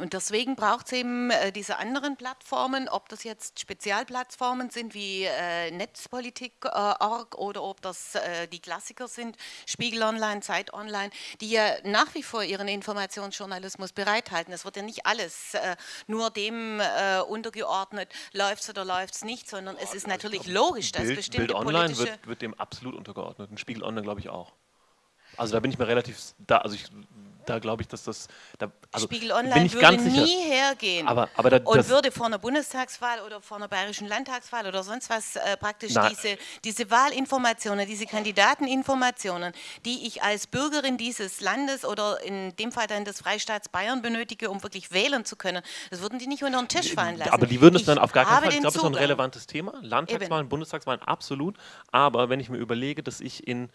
Und deswegen braucht es eben äh, diese anderen Plattformen, ob das jetzt Spezialplattformen sind wie äh, Netzpolitik.org äh, oder ob das äh, die Klassiker sind, Spiegel Online, Zeit Online, die ja nach wie vor ihren Informationsjournalismus bereithalten. Es wird ja nicht alles äh, nur dem äh, untergeordnet, läuft es oder läuft es nicht, sondern es ist natürlich logisch, dass Bild, bestimmte Bild Online wird, wird dem absolut untergeordnet und Spiegel Online glaube ich auch. Also da bin ich mir relativ, da, also ich, da glaube ich, dass das, da, also Spiegel Online würde nie hergehen aber, aber da, und würde vor einer Bundestagswahl oder vor einer bayerischen Landtagswahl oder sonst was äh, praktisch diese, diese Wahlinformationen, diese Kandidateninformationen, die ich als Bürgerin dieses Landes oder in dem Fall dann des Freistaats Bayern benötige, um wirklich wählen zu können, das würden die nicht unter den Tisch fallen lassen. Aber die würden es dann auf gar keinen Fall, ich glaube, das ist ein relevantes Thema, Landtagswahlen, Eben. Bundestagswahlen, absolut, aber wenn ich mir überlege, dass ich in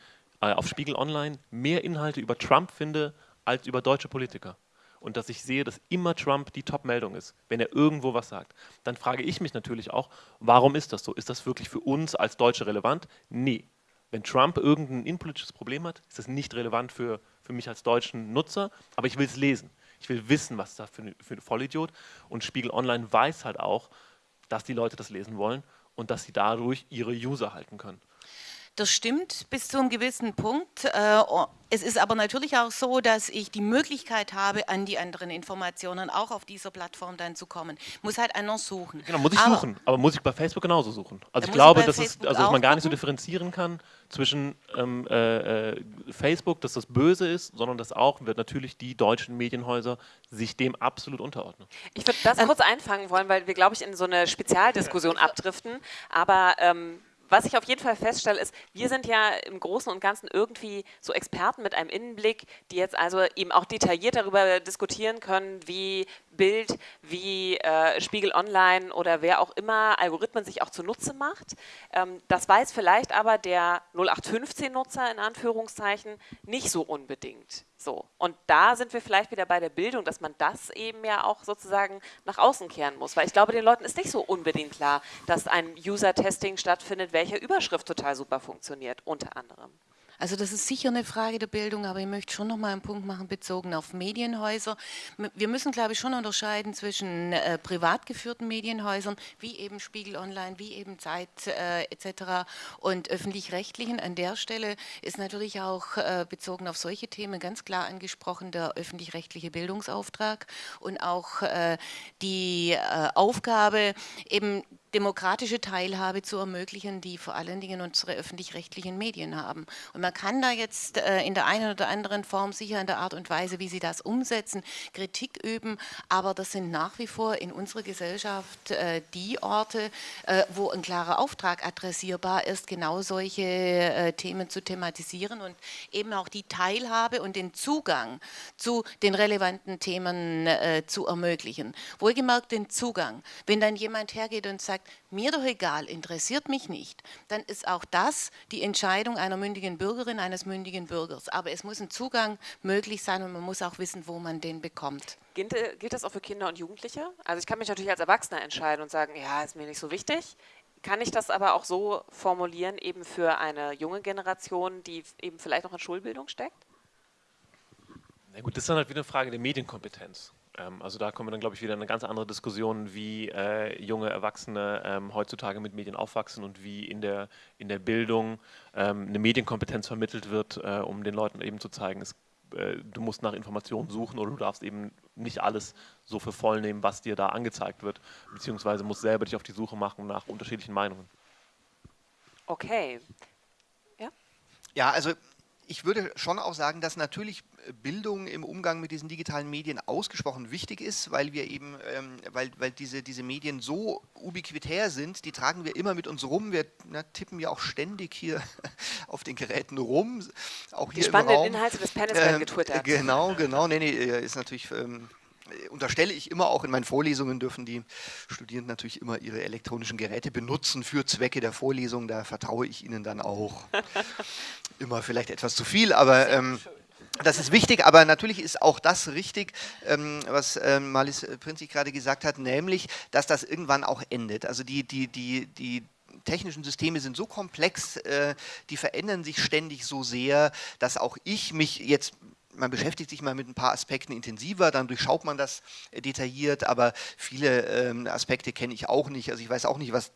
äh, auf Spiegel Online mehr Inhalte über Trump finde als über deutsche Politiker und dass ich sehe, dass immer Trump die Top-Meldung ist, wenn er irgendwo was sagt, dann frage ich mich natürlich auch, warum ist das so? Ist das wirklich für uns als Deutsche relevant? Nee. Wenn Trump irgendein innenpolitisches Problem hat, ist das nicht relevant für, für mich als deutschen Nutzer, aber ich will es lesen. Ich will wissen, was da für, für ein Vollidiot und Spiegel Online weiß halt auch, dass die Leute das lesen wollen und dass sie dadurch ihre User halten können. Das stimmt bis zu einem gewissen Punkt. Äh, es ist aber natürlich auch so, dass ich die Möglichkeit habe, an die anderen Informationen auch auf dieser Plattform dann zu kommen. Muss halt einer suchen. Genau, muss ich aber, suchen. Aber muss ich bei Facebook genauso suchen? Also ich glaube, dass, es, also dass man gar nicht so differenzieren kann zwischen ähm, äh, äh, Facebook, dass das böse ist, sondern dass auch wird natürlich die deutschen Medienhäuser sich dem absolut unterordnen. Ich würde das ähm, kurz einfangen wollen, weil wir, glaube ich, in so eine Spezialdiskussion abdriften. Aber ähm, was ich auf jeden Fall feststelle, ist, wir sind ja im Großen und Ganzen irgendwie so Experten mit einem Innenblick, die jetzt also eben auch detailliert darüber diskutieren können, wie Bild, wie äh, Spiegel Online oder wer auch immer Algorithmen sich auch zunutze macht. Ähm, das weiß vielleicht aber der 0815-Nutzer in Anführungszeichen nicht so unbedingt. So. Und da sind wir vielleicht wieder bei der Bildung, dass man das eben ja auch sozusagen nach außen kehren muss. Weil ich glaube, den Leuten ist nicht so unbedingt klar, dass ein User-Testing stattfindet, welche Überschrift total super funktioniert, unter anderem. Also das ist sicher eine Frage der Bildung, aber ich möchte schon noch mal einen Punkt machen bezogen auf Medienhäuser. Wir müssen, glaube ich, schon unterscheiden zwischen äh, privat geführten Medienhäusern, wie eben Spiegel Online, wie eben Zeit äh, etc. und öffentlich-rechtlichen. An der Stelle ist natürlich auch äh, bezogen auf solche Themen ganz klar angesprochen der öffentlich-rechtliche Bildungsauftrag und auch äh, die äh, Aufgabe, eben demokratische Teilhabe zu ermöglichen, die vor allen Dingen unsere öffentlich-rechtlichen Medien haben. Und man kann da jetzt äh, in der einen oder anderen Form sicher in der Art und Weise, wie sie das umsetzen, Kritik üben, aber das sind nach wie vor in unserer Gesellschaft äh, die Orte, äh, wo ein klarer Auftrag adressierbar ist, genau solche Themen zu thematisieren und eben auch die Teilhabe und den Zugang zu den relevanten Themen zu ermöglichen. Wohlgemerkt den Zugang. Wenn dann jemand hergeht und sagt, mir doch egal, interessiert mich nicht, dann ist auch das die Entscheidung einer mündigen Bürgerin, eines mündigen Bürgers. Aber es muss ein Zugang möglich sein und man muss auch wissen, wo man den bekommt. Gilt, äh, gilt das auch für Kinder und Jugendliche? Also ich kann mich natürlich als Erwachsener entscheiden und sagen, ja, ist mir nicht so wichtig. Kann ich das aber auch so formulieren, eben für eine junge Generation, die eben vielleicht noch in Schulbildung steckt? Na gut, das ist dann halt wieder eine Frage der Medienkompetenz. Ähm, also da kommen wir dann, glaube ich, wieder in eine ganz andere Diskussion, wie äh, junge Erwachsene ähm, heutzutage mit Medien aufwachsen und wie in der, in der Bildung ähm, eine Medienkompetenz vermittelt wird, äh, um den Leuten eben zu zeigen, es, äh, du musst nach Informationen suchen oder du darfst eben nicht alles so für voll nehmen, was dir da angezeigt wird, beziehungsweise musst selber dich auf die Suche machen nach unterschiedlichen Meinungen. Okay. Ja? Ja, also ich würde schon auch sagen, dass natürlich Bildung im Umgang mit diesen digitalen Medien ausgesprochen wichtig ist, weil wir eben, ähm, weil, weil diese, diese Medien so ubiquitär sind, die tragen wir immer mit uns rum. Wir na, tippen ja auch ständig hier auf den Geräten rum. Auch hier die spannenden. Inhalte des Panels werden ähm, getwittert. Genau, genau. Nee, nee, ist natürlich ähm, unterstelle ich immer, auch in meinen Vorlesungen dürfen die Studierenden natürlich immer ihre elektronischen Geräte benutzen für Zwecke der Vorlesung. Da vertraue ich ihnen dann auch. immer vielleicht etwas zu viel, aber ähm, das ist wichtig, aber natürlich ist auch das richtig, ähm, was ähm, Malis Prinzig gerade gesagt hat, nämlich, dass das irgendwann auch endet. Also die, die, die, die technischen Systeme sind so komplex, äh, die verändern sich ständig so sehr, dass auch ich mich jetzt man beschäftigt sich mal mit ein paar Aspekten intensiver, dann durchschaut man das detailliert, aber viele ähm, Aspekte kenne ich auch nicht. Also ich weiß auch nicht, was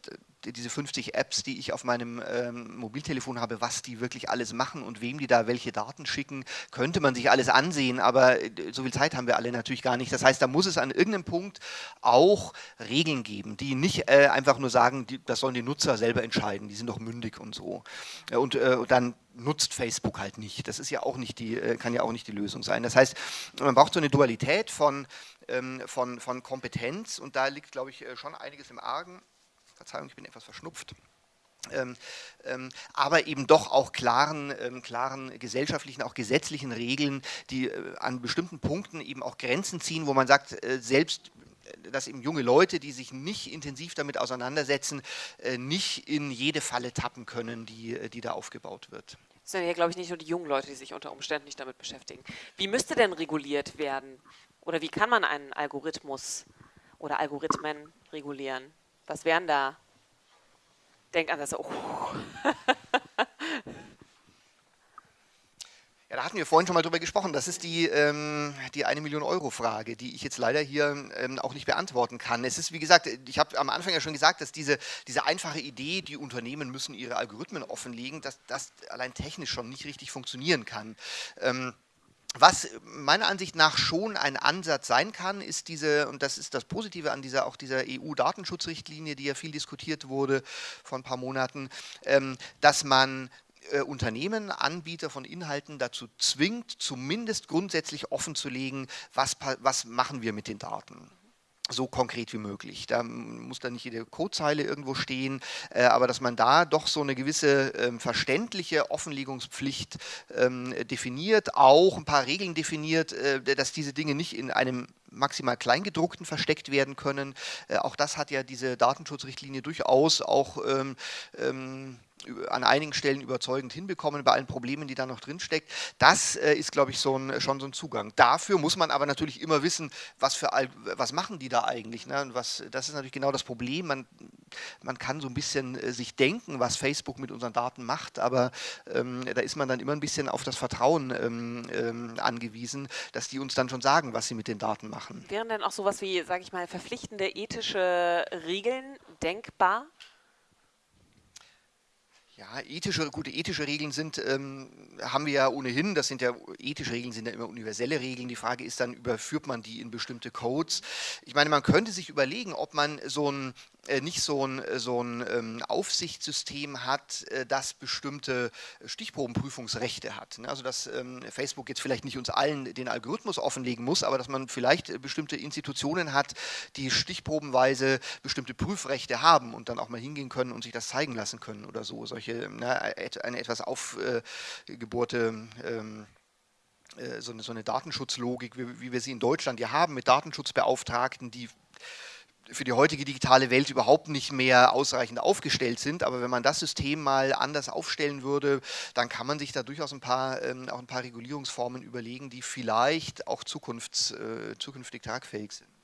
diese 50 Apps, die ich auf meinem ähm, Mobiltelefon habe, was die wirklich alles machen und wem die da welche Daten schicken, könnte man sich alles ansehen, aber äh, so viel Zeit haben wir alle natürlich gar nicht. Das heißt, da muss es an irgendeinem Punkt auch Regeln geben, die nicht äh, einfach nur sagen, die, das sollen die Nutzer selber entscheiden, die sind doch mündig und so. Und äh, dann nutzt Facebook halt nicht. Das ist ja auch nicht die, äh, kann ja auch nicht die Lösung sein. Das heißt, man braucht so eine Dualität von, ähm, von, von Kompetenz und da liegt, glaube ich, äh, schon einiges im Argen. Verzeihung, ich bin etwas verschnupft. Ähm, ähm, aber eben doch auch klaren, ähm, klaren gesellschaftlichen, auch gesetzlichen Regeln, die äh, an bestimmten Punkten eben auch Grenzen ziehen, wo man sagt, äh, selbst äh, dass eben junge Leute, die sich nicht intensiv damit auseinandersetzen, äh, nicht in jede Falle tappen können, die, äh, die da aufgebaut wird. Das sind ja, glaube ich, nicht nur die jungen Leute, die sich unter Umständen nicht damit beschäftigen. Wie müsste denn reguliert werden? Oder wie kann man einen Algorithmus oder Algorithmen regulieren? Was wären da? Denkt an das. Oh. Ja, da hatten wir vorhin schon mal drüber gesprochen. Das ist die, ähm, die eine Million Euro Frage, die ich jetzt leider hier ähm, auch nicht beantworten kann. Es ist, wie gesagt, ich habe am Anfang ja schon gesagt, dass diese, diese einfache Idee, die Unternehmen müssen ihre Algorithmen offenlegen, dass das allein technisch schon nicht richtig funktionieren kann. Ähm, was meiner Ansicht nach schon ein Ansatz sein kann, ist diese, und das ist das Positive an dieser, auch dieser EU-Datenschutzrichtlinie, die ja viel diskutiert wurde vor ein paar Monaten, ähm, dass man äh, Unternehmen, Anbieter von Inhalten dazu zwingt, zumindest grundsätzlich offenzulegen, was, was machen wir mit den Daten so konkret wie möglich. Da muss dann nicht jede Codezeile irgendwo stehen, äh, aber dass man da doch so eine gewisse ähm, verständliche Offenlegungspflicht ähm, definiert, auch ein paar Regeln definiert, äh, dass diese Dinge nicht in einem maximal Kleingedruckten versteckt werden können. Äh, auch das hat ja diese Datenschutzrichtlinie durchaus auch ähm, ähm an einigen Stellen überzeugend hinbekommen, bei allen Problemen, die da noch drinsteckt. Das äh, ist, glaube ich, so ein, schon so ein Zugang. Dafür muss man aber natürlich immer wissen, was, für, was machen die da eigentlich. Ne? was, das ist natürlich genau das Problem. Man man kann so ein bisschen äh, sich denken, was Facebook mit unseren Daten macht, aber ähm, da ist man dann immer ein bisschen auf das Vertrauen ähm, ähm, angewiesen, dass die uns dann schon sagen, was sie mit den Daten machen. Wären denn auch sowas wie, sage ich mal, verpflichtende ethische Regeln denkbar? Ja, ethische, gute ethische Regeln sind, ähm, haben wir ja ohnehin, das sind ja, ethische Regeln sind ja immer universelle Regeln. Die Frage ist dann, überführt man die in bestimmte Codes? Ich meine, man könnte sich überlegen, ob man so ein nicht so ein, äh, so ein ähm, Aufsichtssystem hat, äh, das bestimmte Stichprobenprüfungsrechte hat. Ne? Also dass ähm, Facebook jetzt vielleicht nicht uns allen den Algorithmus offenlegen muss, aber dass man vielleicht bestimmte Institutionen hat, die stichprobenweise bestimmte Prüfrechte haben und dann auch mal hingehen können und sich das zeigen lassen können oder so. Solche, ne, eine etwas aufgebohrte ähm, so eine, so eine Datenschutzlogik, wie, wie wir sie in Deutschland ja haben, mit Datenschutzbeauftragten, die für die heutige digitale Welt überhaupt nicht mehr ausreichend aufgestellt sind. Aber wenn man das System mal anders aufstellen würde, dann kann man sich da durchaus ein paar, ähm, auch ein paar Regulierungsformen überlegen, die vielleicht auch zukunfts, äh, zukünftig tragfähig sind.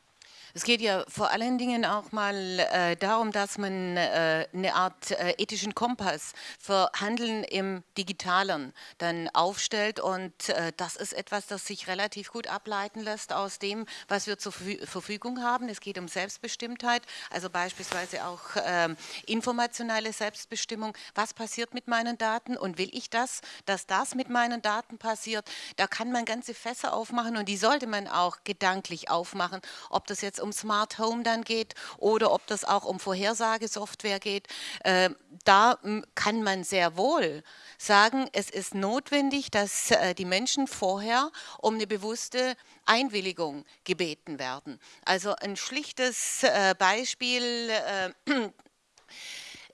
Es geht ja vor allen Dingen auch mal äh, darum, dass man äh, eine Art äh, ethischen Kompass für Handeln im Digitalen dann aufstellt und äh, das ist etwas, das sich relativ gut ableiten lässt aus dem, was wir zur Verfügung haben. Es geht um Selbstbestimmtheit, also beispielsweise auch ähm, informationelle Selbstbestimmung. Was passiert mit meinen Daten und will ich das, dass das mit meinen Daten passiert? Da kann man ganze Fässer aufmachen und die sollte man auch gedanklich aufmachen, ob das jetzt um Smart Home dann geht oder ob das auch um Vorhersagesoftware geht, äh, da kann man sehr wohl sagen, es ist notwendig, dass äh, die Menschen vorher um eine bewusste Einwilligung gebeten werden. Also ein schlichtes äh, Beispiel. Äh,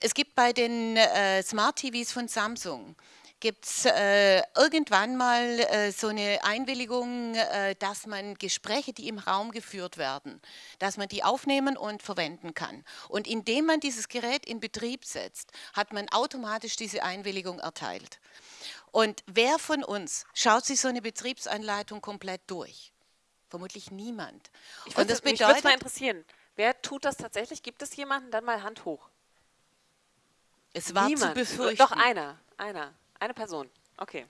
es gibt bei den äh, Smart TVs von Samsung gibt es äh, irgendwann mal äh, so eine Einwilligung, äh, dass man Gespräche, die im Raum geführt werden, dass man die aufnehmen und verwenden kann. Und indem man dieses Gerät in Betrieb setzt, hat man automatisch diese Einwilligung erteilt. Und wer von uns schaut sich so eine Betriebsanleitung komplett durch? Vermutlich niemand. Ich würde mich mal interessieren, wer tut das tatsächlich? Gibt es jemanden? Dann mal Hand hoch. Es war Niemand. zu befürchten. Doch einer, einer. Eine Person, okay.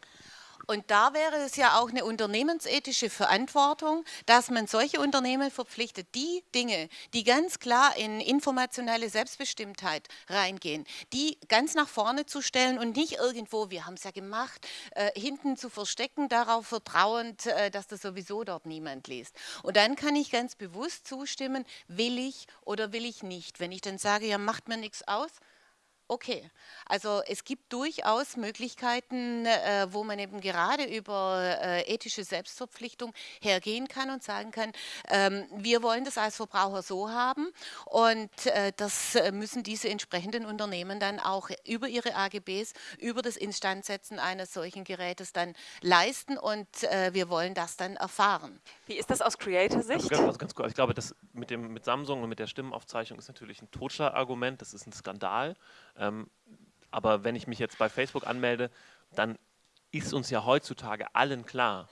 Und da wäre es ja auch eine unternehmensethische Verantwortung, dass man solche Unternehmen verpflichtet, die Dinge, die ganz klar in informationelle Selbstbestimmtheit reingehen, die ganz nach vorne zu stellen und nicht irgendwo, wir haben es ja gemacht, äh, hinten zu verstecken, darauf vertrauend, äh, dass das sowieso dort niemand liest. Und dann kann ich ganz bewusst zustimmen, will ich oder will ich nicht. Wenn ich dann sage, ja, macht mir nichts aus, Okay, also es gibt durchaus Möglichkeiten, äh, wo man eben gerade über äh, ethische Selbstverpflichtung hergehen kann und sagen kann, ähm, wir wollen das als Verbraucher so haben und äh, das äh, müssen diese entsprechenden Unternehmen dann auch über ihre AGBs, über das Instandsetzen eines solchen Gerätes dann leisten und äh, wir wollen das dann erfahren. Wie ist das aus Creator-Sicht? Also ganz, ganz kurz, ich glaube, das mit, dem, mit Samsung und mit der Stimmenaufzeichnung ist natürlich ein Totschlagargument, das ist ein Skandal. Ähm, aber wenn ich mich jetzt bei Facebook anmelde, dann ist uns ja heutzutage allen klar,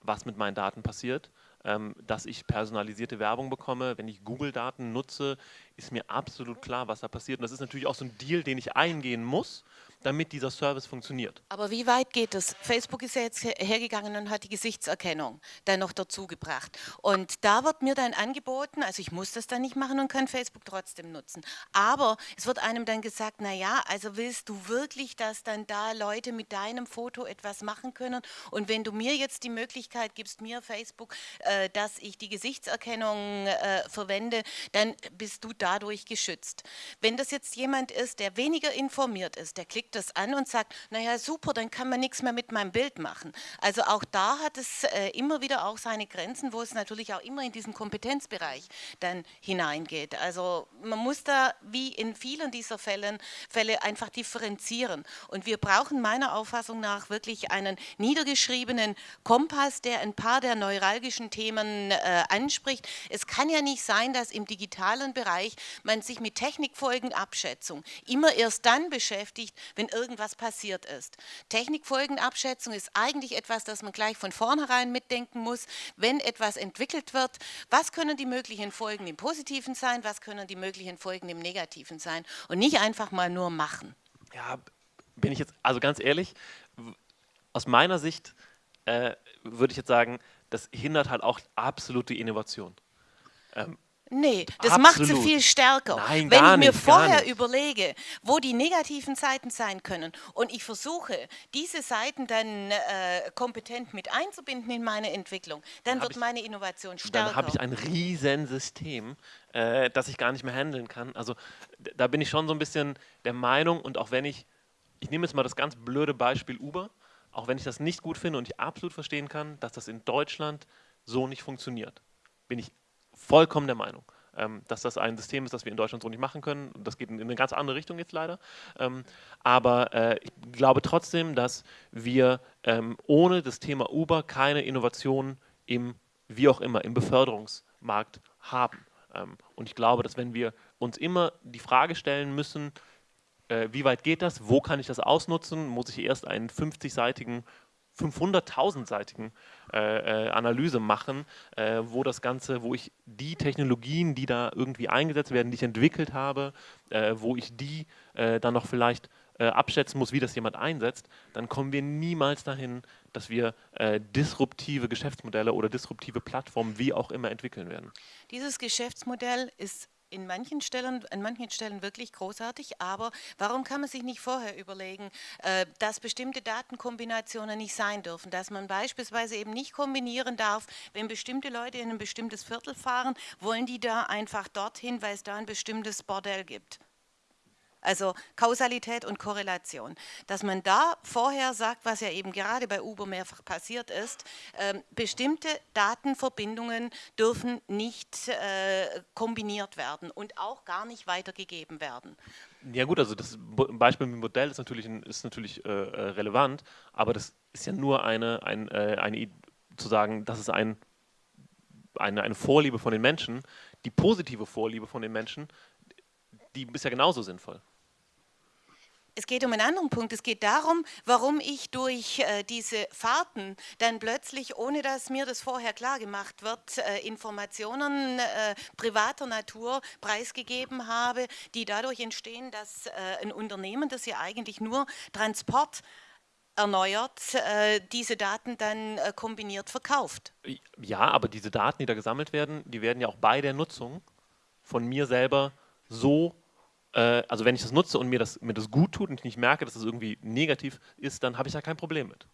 was mit meinen Daten passiert. Ähm, dass ich personalisierte Werbung bekomme, wenn ich Google-Daten nutze, ist mir absolut klar, was da passiert. Und das ist natürlich auch so ein Deal, den ich eingehen muss, damit dieser Service funktioniert. Aber wie weit geht es? Facebook ist ja jetzt hergegangen und hat die Gesichtserkennung dann noch dazu gebracht. Und da wird mir dann angeboten, also ich muss das dann nicht machen und kann Facebook trotzdem nutzen. Aber es wird einem dann gesagt, naja, also willst du wirklich, dass dann da Leute mit deinem Foto etwas machen können? Und wenn du mir jetzt die Möglichkeit gibst, mir Facebook, äh, dass ich die Gesichtserkennung äh, verwende, dann bist du dadurch geschützt. Wenn das jetzt jemand ist, der weniger informiert ist, der klickt das an und sagt, naja super, dann kann man nichts mehr mit meinem Bild machen. Also auch da hat es äh, immer wieder auch seine Grenzen, wo es natürlich auch immer in diesen Kompetenzbereich dann hineingeht. Also man muss da wie in vielen dieser Fällen, Fälle einfach differenzieren. Und wir brauchen meiner Auffassung nach wirklich einen niedergeschriebenen Kompass, der ein paar der neuralgischen Themen äh, anspricht. Es kann ja nicht sein, dass im digitalen Bereich man sich mit Technikfolgenabschätzung immer erst dann beschäftigt, wenn wenn irgendwas passiert ist. Technikfolgenabschätzung ist eigentlich etwas, das man gleich von vornherein mitdenken muss, wenn etwas entwickelt wird. Was können die möglichen Folgen im Positiven sein, was können die möglichen Folgen im Negativen sein und nicht einfach mal nur machen. Ja, bin ich jetzt, also ganz ehrlich, aus meiner Sicht äh, würde ich jetzt sagen, das hindert halt auch absolut die Innovation. Ähm, Nee, das Absolut. macht sie viel stärker. Nein, Wenn ich mir nicht, vorher überlege, wo die negativen Seiten sein können und ich versuche, diese Seiten dann äh, kompetent mit einzubinden in meine Entwicklung, dann, dann wird ich, meine Innovation stärker. Dann habe ich ein Riesensystem, äh, das ich gar nicht mehr handeln kann. Also da bin ich schon so ein bisschen der Meinung und auch wenn ich, ich nehme jetzt mal das ganz blöde Beispiel Uber, auch wenn ich das nicht gut finde und ich absolut verstehen kann, dass das in Deutschland so nicht funktioniert, bin ich vollkommen der Meinung, ähm, dass das ein System ist, das wir in Deutschland so nicht machen können. Das geht in, in eine ganz andere Richtung jetzt leider. Ähm, aber äh, ich glaube trotzdem, dass wir ähm, ohne das Thema Uber keine Innovationen im, wie auch immer, im Beförderungsmarkt haben. Und ich glaube, dass wenn wir uns immer die Frage stellen müssen, äh, wie weit geht das, wo kann ich das ausnutzen, muss ich erst einen 50-seitigen 500.000-seitigen äh, äh, Analyse machen, äh, wo das Ganze, wo ich die Technologien, die da irgendwie eingesetzt werden, die ich entwickelt habe, äh, wo ich die äh, dann noch vielleicht äh, abschätzen muss, wie das jemand einsetzt, dann kommen wir niemals dahin, dass wir disruptive Geschäftsmodelle oder disruptive Plattformen wie auch immer entwickeln werden. Dieses Geschäftsmodell ist in manchen Stellen, an manchen Stellen wirklich großartig, aber warum kann man sich nicht vorher überlegen, äh, dass bestimmte Datenkombinationen nicht sein dürfen, dass man beispielsweise eben nicht kombinieren darf, wenn bestimmte Leute in ein bestimmtes Viertel fahren, wollen die da einfach dorthin, weil es da ein bestimmtes Bordell gibt. Also Kausalität und Korrelation. Dass man da vorher sagt, was ja eben gerade bei Uber mehrfach passiert ist, äh, bestimmte Datenverbindungen dürfen nicht äh, kombiniert werden und auch gar nicht weitergegeben werden. Ja gut, also das Beispiel mit dem Modell ist natürlich, ist natürlich äh, äh, relevant, aber das ist ja nur eine, ein, äh, eine zu sagen, das ist ein, eine, eine Vorliebe von den Menschen, die positive Vorliebe von den Menschen, die ist ja genauso sinnvoll. Es geht um einen anderen Punkt. Es geht darum, warum ich durch äh, diese Fahrten dann plötzlich, ohne dass mir das vorher klar gemacht wird, äh, Informationen äh, privater Natur preisgegeben habe, die dadurch entstehen, dass äh, ein Unternehmen, das ja eigentlich nur Transport erneuert, äh, diese Daten dann äh, kombiniert verkauft. Ja, aber diese Daten, die da gesammelt werden, die werden ja auch bei der Nutzung von mir selber so äh, also wenn ich das nutze und mir das, mir das gut tut und ich nicht merke, dass das irgendwie negativ ist, dann habe ich da kein Problem mit.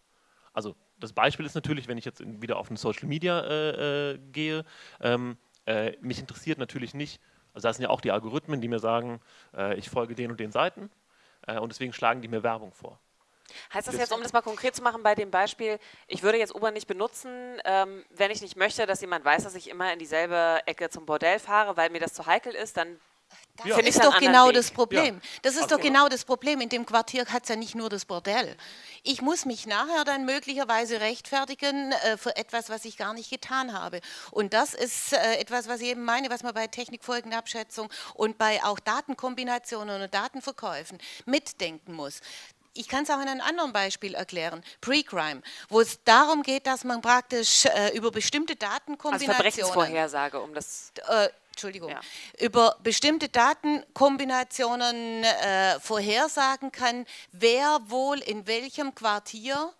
Also das Beispiel ist natürlich, wenn ich jetzt wieder auf eine Social Media äh, äh, gehe, ähm, äh, mich interessiert natürlich nicht, also da sind ja auch die Algorithmen, die mir sagen, äh, ich folge den und den Seiten äh, und deswegen schlagen die mir Werbung vor. Heißt das jetzt, um das mal konkret zu machen, bei dem Beispiel, ich würde jetzt Uber nicht benutzen, ähm, wenn ich nicht möchte, dass jemand weiß, dass ich immer in dieselbe Ecke zum Bordell fahre, weil mir das zu heikel ist, dann das ja. ist doch genau Weg. das Problem. Ja. Das ist okay. doch genau das Problem. In dem Quartier hat es ja nicht nur das Bordell. Ich muss mich nachher dann möglicherweise rechtfertigen äh, für etwas, was ich gar nicht getan habe. Und das ist äh, etwas, was ich eben meine, was man bei Technikfolgenabschätzung und bei auch Datenkombinationen und Datenverkäufen mitdenken muss. Ich kann es auch in einem anderen Beispiel erklären, Pre-Crime, wo es darum geht, dass man praktisch äh, über bestimmte Datenkombinationen... Also Verbrechensvorhersage, um das... Äh, Entschuldigung, ja. über bestimmte Datenkombinationen äh, vorhersagen kann, wer wohl in welchem Quartier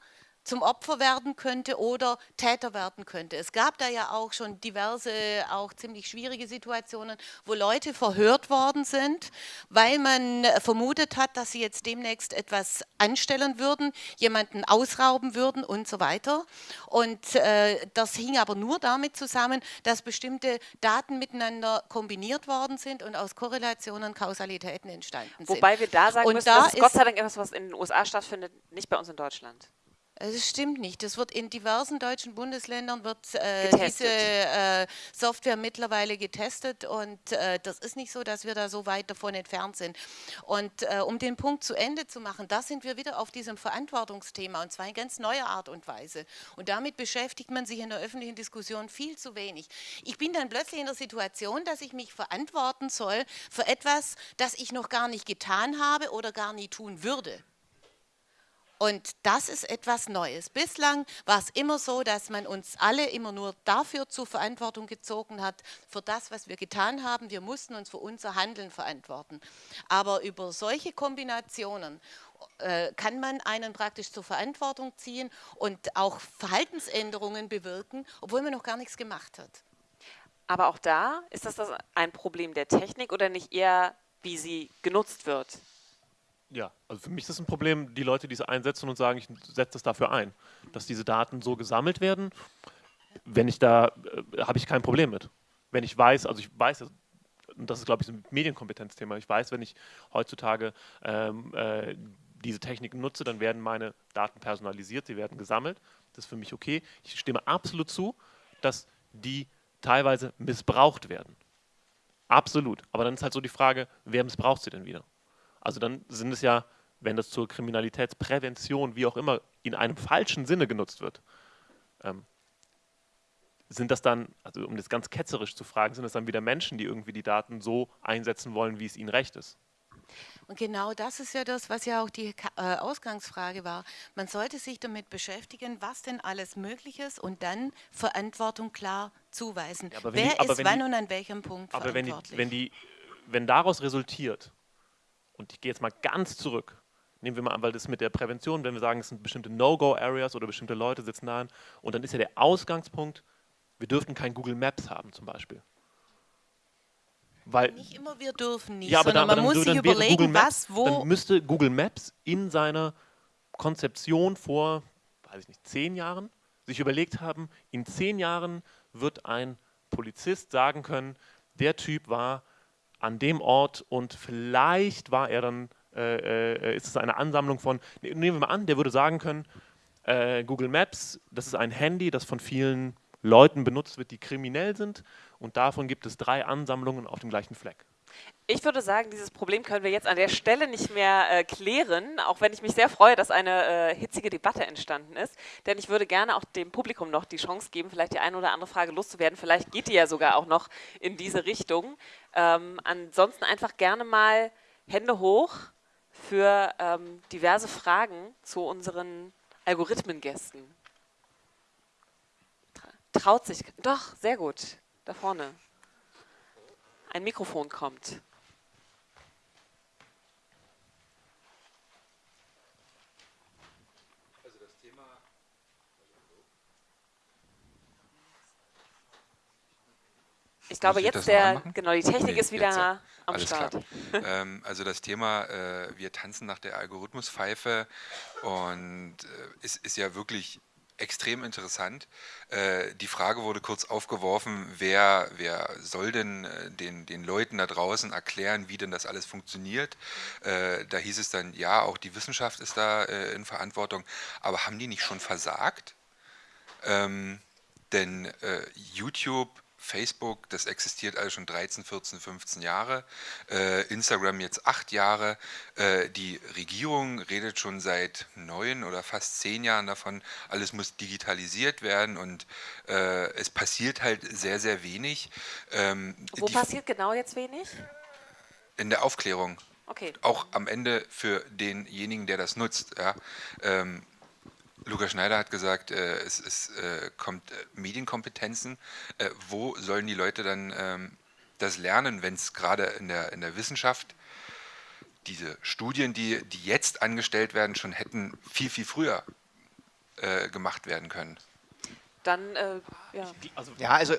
zum Opfer werden könnte oder Täter werden könnte. Es gab da ja auch schon diverse, auch ziemlich schwierige Situationen, wo Leute verhört worden sind, weil man vermutet hat, dass sie jetzt demnächst etwas anstellen würden, jemanden ausrauben würden und so weiter. Und äh, das hing aber nur damit zusammen, dass bestimmte Daten miteinander kombiniert worden sind und aus Korrelationen Kausalitäten entstanden sind. Wobei wir da sagen und müssen, da das ist Gott sei Dank etwas, was in den USA stattfindet, nicht bei uns in Deutschland. Das stimmt nicht. Das wird in diversen deutschen Bundesländern wird äh, diese äh, Software mittlerweile getestet und äh, das ist nicht so, dass wir da so weit davon entfernt sind. Und äh, um den Punkt zu Ende zu machen, da sind wir wieder auf diesem Verantwortungsthema und zwar in ganz neuer Art und Weise. Und damit beschäftigt man sich in der öffentlichen Diskussion viel zu wenig. Ich bin dann plötzlich in der Situation, dass ich mich verantworten soll für etwas, das ich noch gar nicht getan habe oder gar nie tun würde. Und das ist etwas Neues. Bislang war es immer so, dass man uns alle immer nur dafür zur Verantwortung gezogen hat, für das, was wir getan haben. Wir mussten uns für unser Handeln verantworten. Aber über solche Kombinationen äh, kann man einen praktisch zur Verantwortung ziehen und auch Verhaltensänderungen bewirken, obwohl man noch gar nichts gemacht hat. Aber auch da ist das ein Problem der Technik oder nicht eher, wie sie genutzt wird? Ja, also für mich ist das ein Problem, die Leute, die es einsetzen und sagen, ich setze das dafür ein, dass diese Daten so gesammelt werden. Wenn ich da, äh, habe ich kein Problem mit. Wenn ich weiß, also ich weiß, und das ist, glaube ich, ein Medienkompetenzthema, ich weiß, wenn ich heutzutage ähm, äh, diese Techniken nutze, dann werden meine Daten personalisiert, sie werden gesammelt. Das ist für mich okay. Ich stimme absolut zu, dass die teilweise missbraucht werden. Absolut. Aber dann ist halt so die Frage, wer missbraucht sie denn wieder? Also dann sind es ja, wenn das zur Kriminalitätsprävention, wie auch immer, in einem falschen Sinne genutzt wird, ähm, sind das dann, also um das ganz ketzerisch zu fragen, sind das dann wieder Menschen, die irgendwie die Daten so einsetzen wollen, wie es ihnen recht ist? Und genau das ist ja das, was ja auch die äh, Ausgangsfrage war. Man sollte sich damit beschäftigen, was denn alles möglich ist und dann Verantwortung klar zuweisen. Ja, Wer die, ist wann die, und an welchem Punkt aber verantwortlich? Aber wenn, wenn, wenn daraus resultiert, und ich gehe jetzt mal ganz zurück, nehmen wir mal an, weil das mit der Prävention, wenn wir sagen, es sind bestimmte No-Go-Areas oder bestimmte Leute sitzen da, und dann ist ja der Ausgangspunkt, wir dürften kein Google Maps haben zum Beispiel. Weil, nicht immer wir dürfen nicht, ja, aber sondern dann, man muss sich überlegen, Maps, was, wo. Dann müsste Google Maps in seiner Konzeption vor, weiß ich nicht, zehn Jahren sich überlegt haben, in zehn Jahren wird ein Polizist sagen können, der Typ war an dem Ort und vielleicht war er dann, äh, äh, ist es eine Ansammlung von, nehmen wir mal an, der würde sagen können, äh, Google Maps, das ist ein Handy, das von vielen Leuten benutzt wird, die kriminell sind und davon gibt es drei Ansammlungen auf dem gleichen Fleck. Ich würde sagen, dieses Problem können wir jetzt an der Stelle nicht mehr äh, klären, auch wenn ich mich sehr freue, dass eine äh, hitzige Debatte entstanden ist. Denn ich würde gerne auch dem Publikum noch die Chance geben, vielleicht die eine oder andere Frage loszuwerden. Vielleicht geht die ja sogar auch noch in diese Richtung. Ähm, ansonsten einfach gerne mal Hände hoch für ähm, diverse Fragen zu unseren Algorithmengästen. Traut sich. Doch, sehr gut. Da vorne. Ein Mikrofon kommt. Ich glaube, jetzt der, genau, die Technik nee, ist wieder jetzt, am alles Start. ähm, also das Thema, äh, wir tanzen nach der Algorithmuspfeife und äh, ist, ist ja wirklich extrem interessant. Äh, die Frage wurde kurz aufgeworfen, wer, wer soll denn äh, den, den Leuten da draußen erklären, wie denn das alles funktioniert. Äh, da hieß es dann, ja, auch die Wissenschaft ist da äh, in Verantwortung. Aber haben die nicht schon versagt? Ähm, denn äh, YouTube Facebook, das existiert also schon 13, 14, 15 Jahre, äh, Instagram jetzt acht Jahre, äh, die Regierung redet schon seit neun oder fast zehn Jahren davon, alles muss digitalisiert werden und äh, es passiert halt sehr, sehr wenig. Ähm, Wo passiert genau jetzt wenig? In der Aufklärung. Okay. Auch am Ende für denjenigen, der das nutzt. Ja. Ähm, Lukas Schneider hat gesagt, äh, es, es äh, kommt äh, Medienkompetenzen. Äh, wo sollen die Leute dann ähm, das lernen, wenn es gerade in der, in der Wissenschaft diese Studien, die, die jetzt angestellt werden, schon hätten viel, viel früher äh, gemacht werden können? Dann, äh, ja. Also, ja, also äh,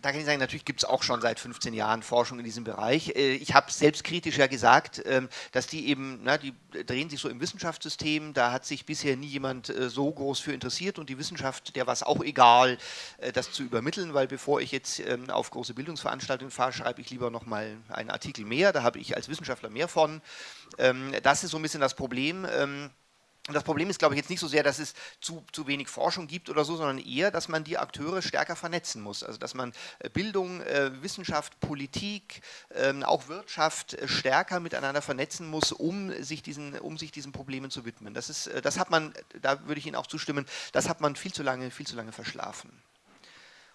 da kann ich sagen, natürlich gibt es auch schon seit 15 Jahren Forschung in diesem Bereich. Äh, ich habe selbstkritisch ja gesagt, ähm, dass die eben, na, die drehen sich so im Wissenschaftssystem, da hat sich bisher nie jemand äh, so groß für interessiert und die Wissenschaft, der war es auch egal, das zu übermitteln, weil bevor ich jetzt ähm, auf große Bildungsveranstaltungen fahre, schreibe ich lieber nochmal einen Artikel mehr, da habe ich als Wissenschaftler mehr von. Ähm, das ist so ein bisschen das Problem. Und das Problem ist, glaube ich, jetzt nicht so sehr, dass es zu, zu wenig Forschung gibt oder so, sondern eher, dass man die Akteure stärker vernetzen muss. Also dass man äh, Bildung, äh, Wissenschaft, Politik, ähm, auch Wirtschaft äh, stärker miteinander vernetzen muss, um sich diesen, um sich diesen Problemen zu widmen. Das ist, das hat man, da würde ich Ihnen auch zustimmen, das hat man viel zu lange, viel zu lange verschlafen.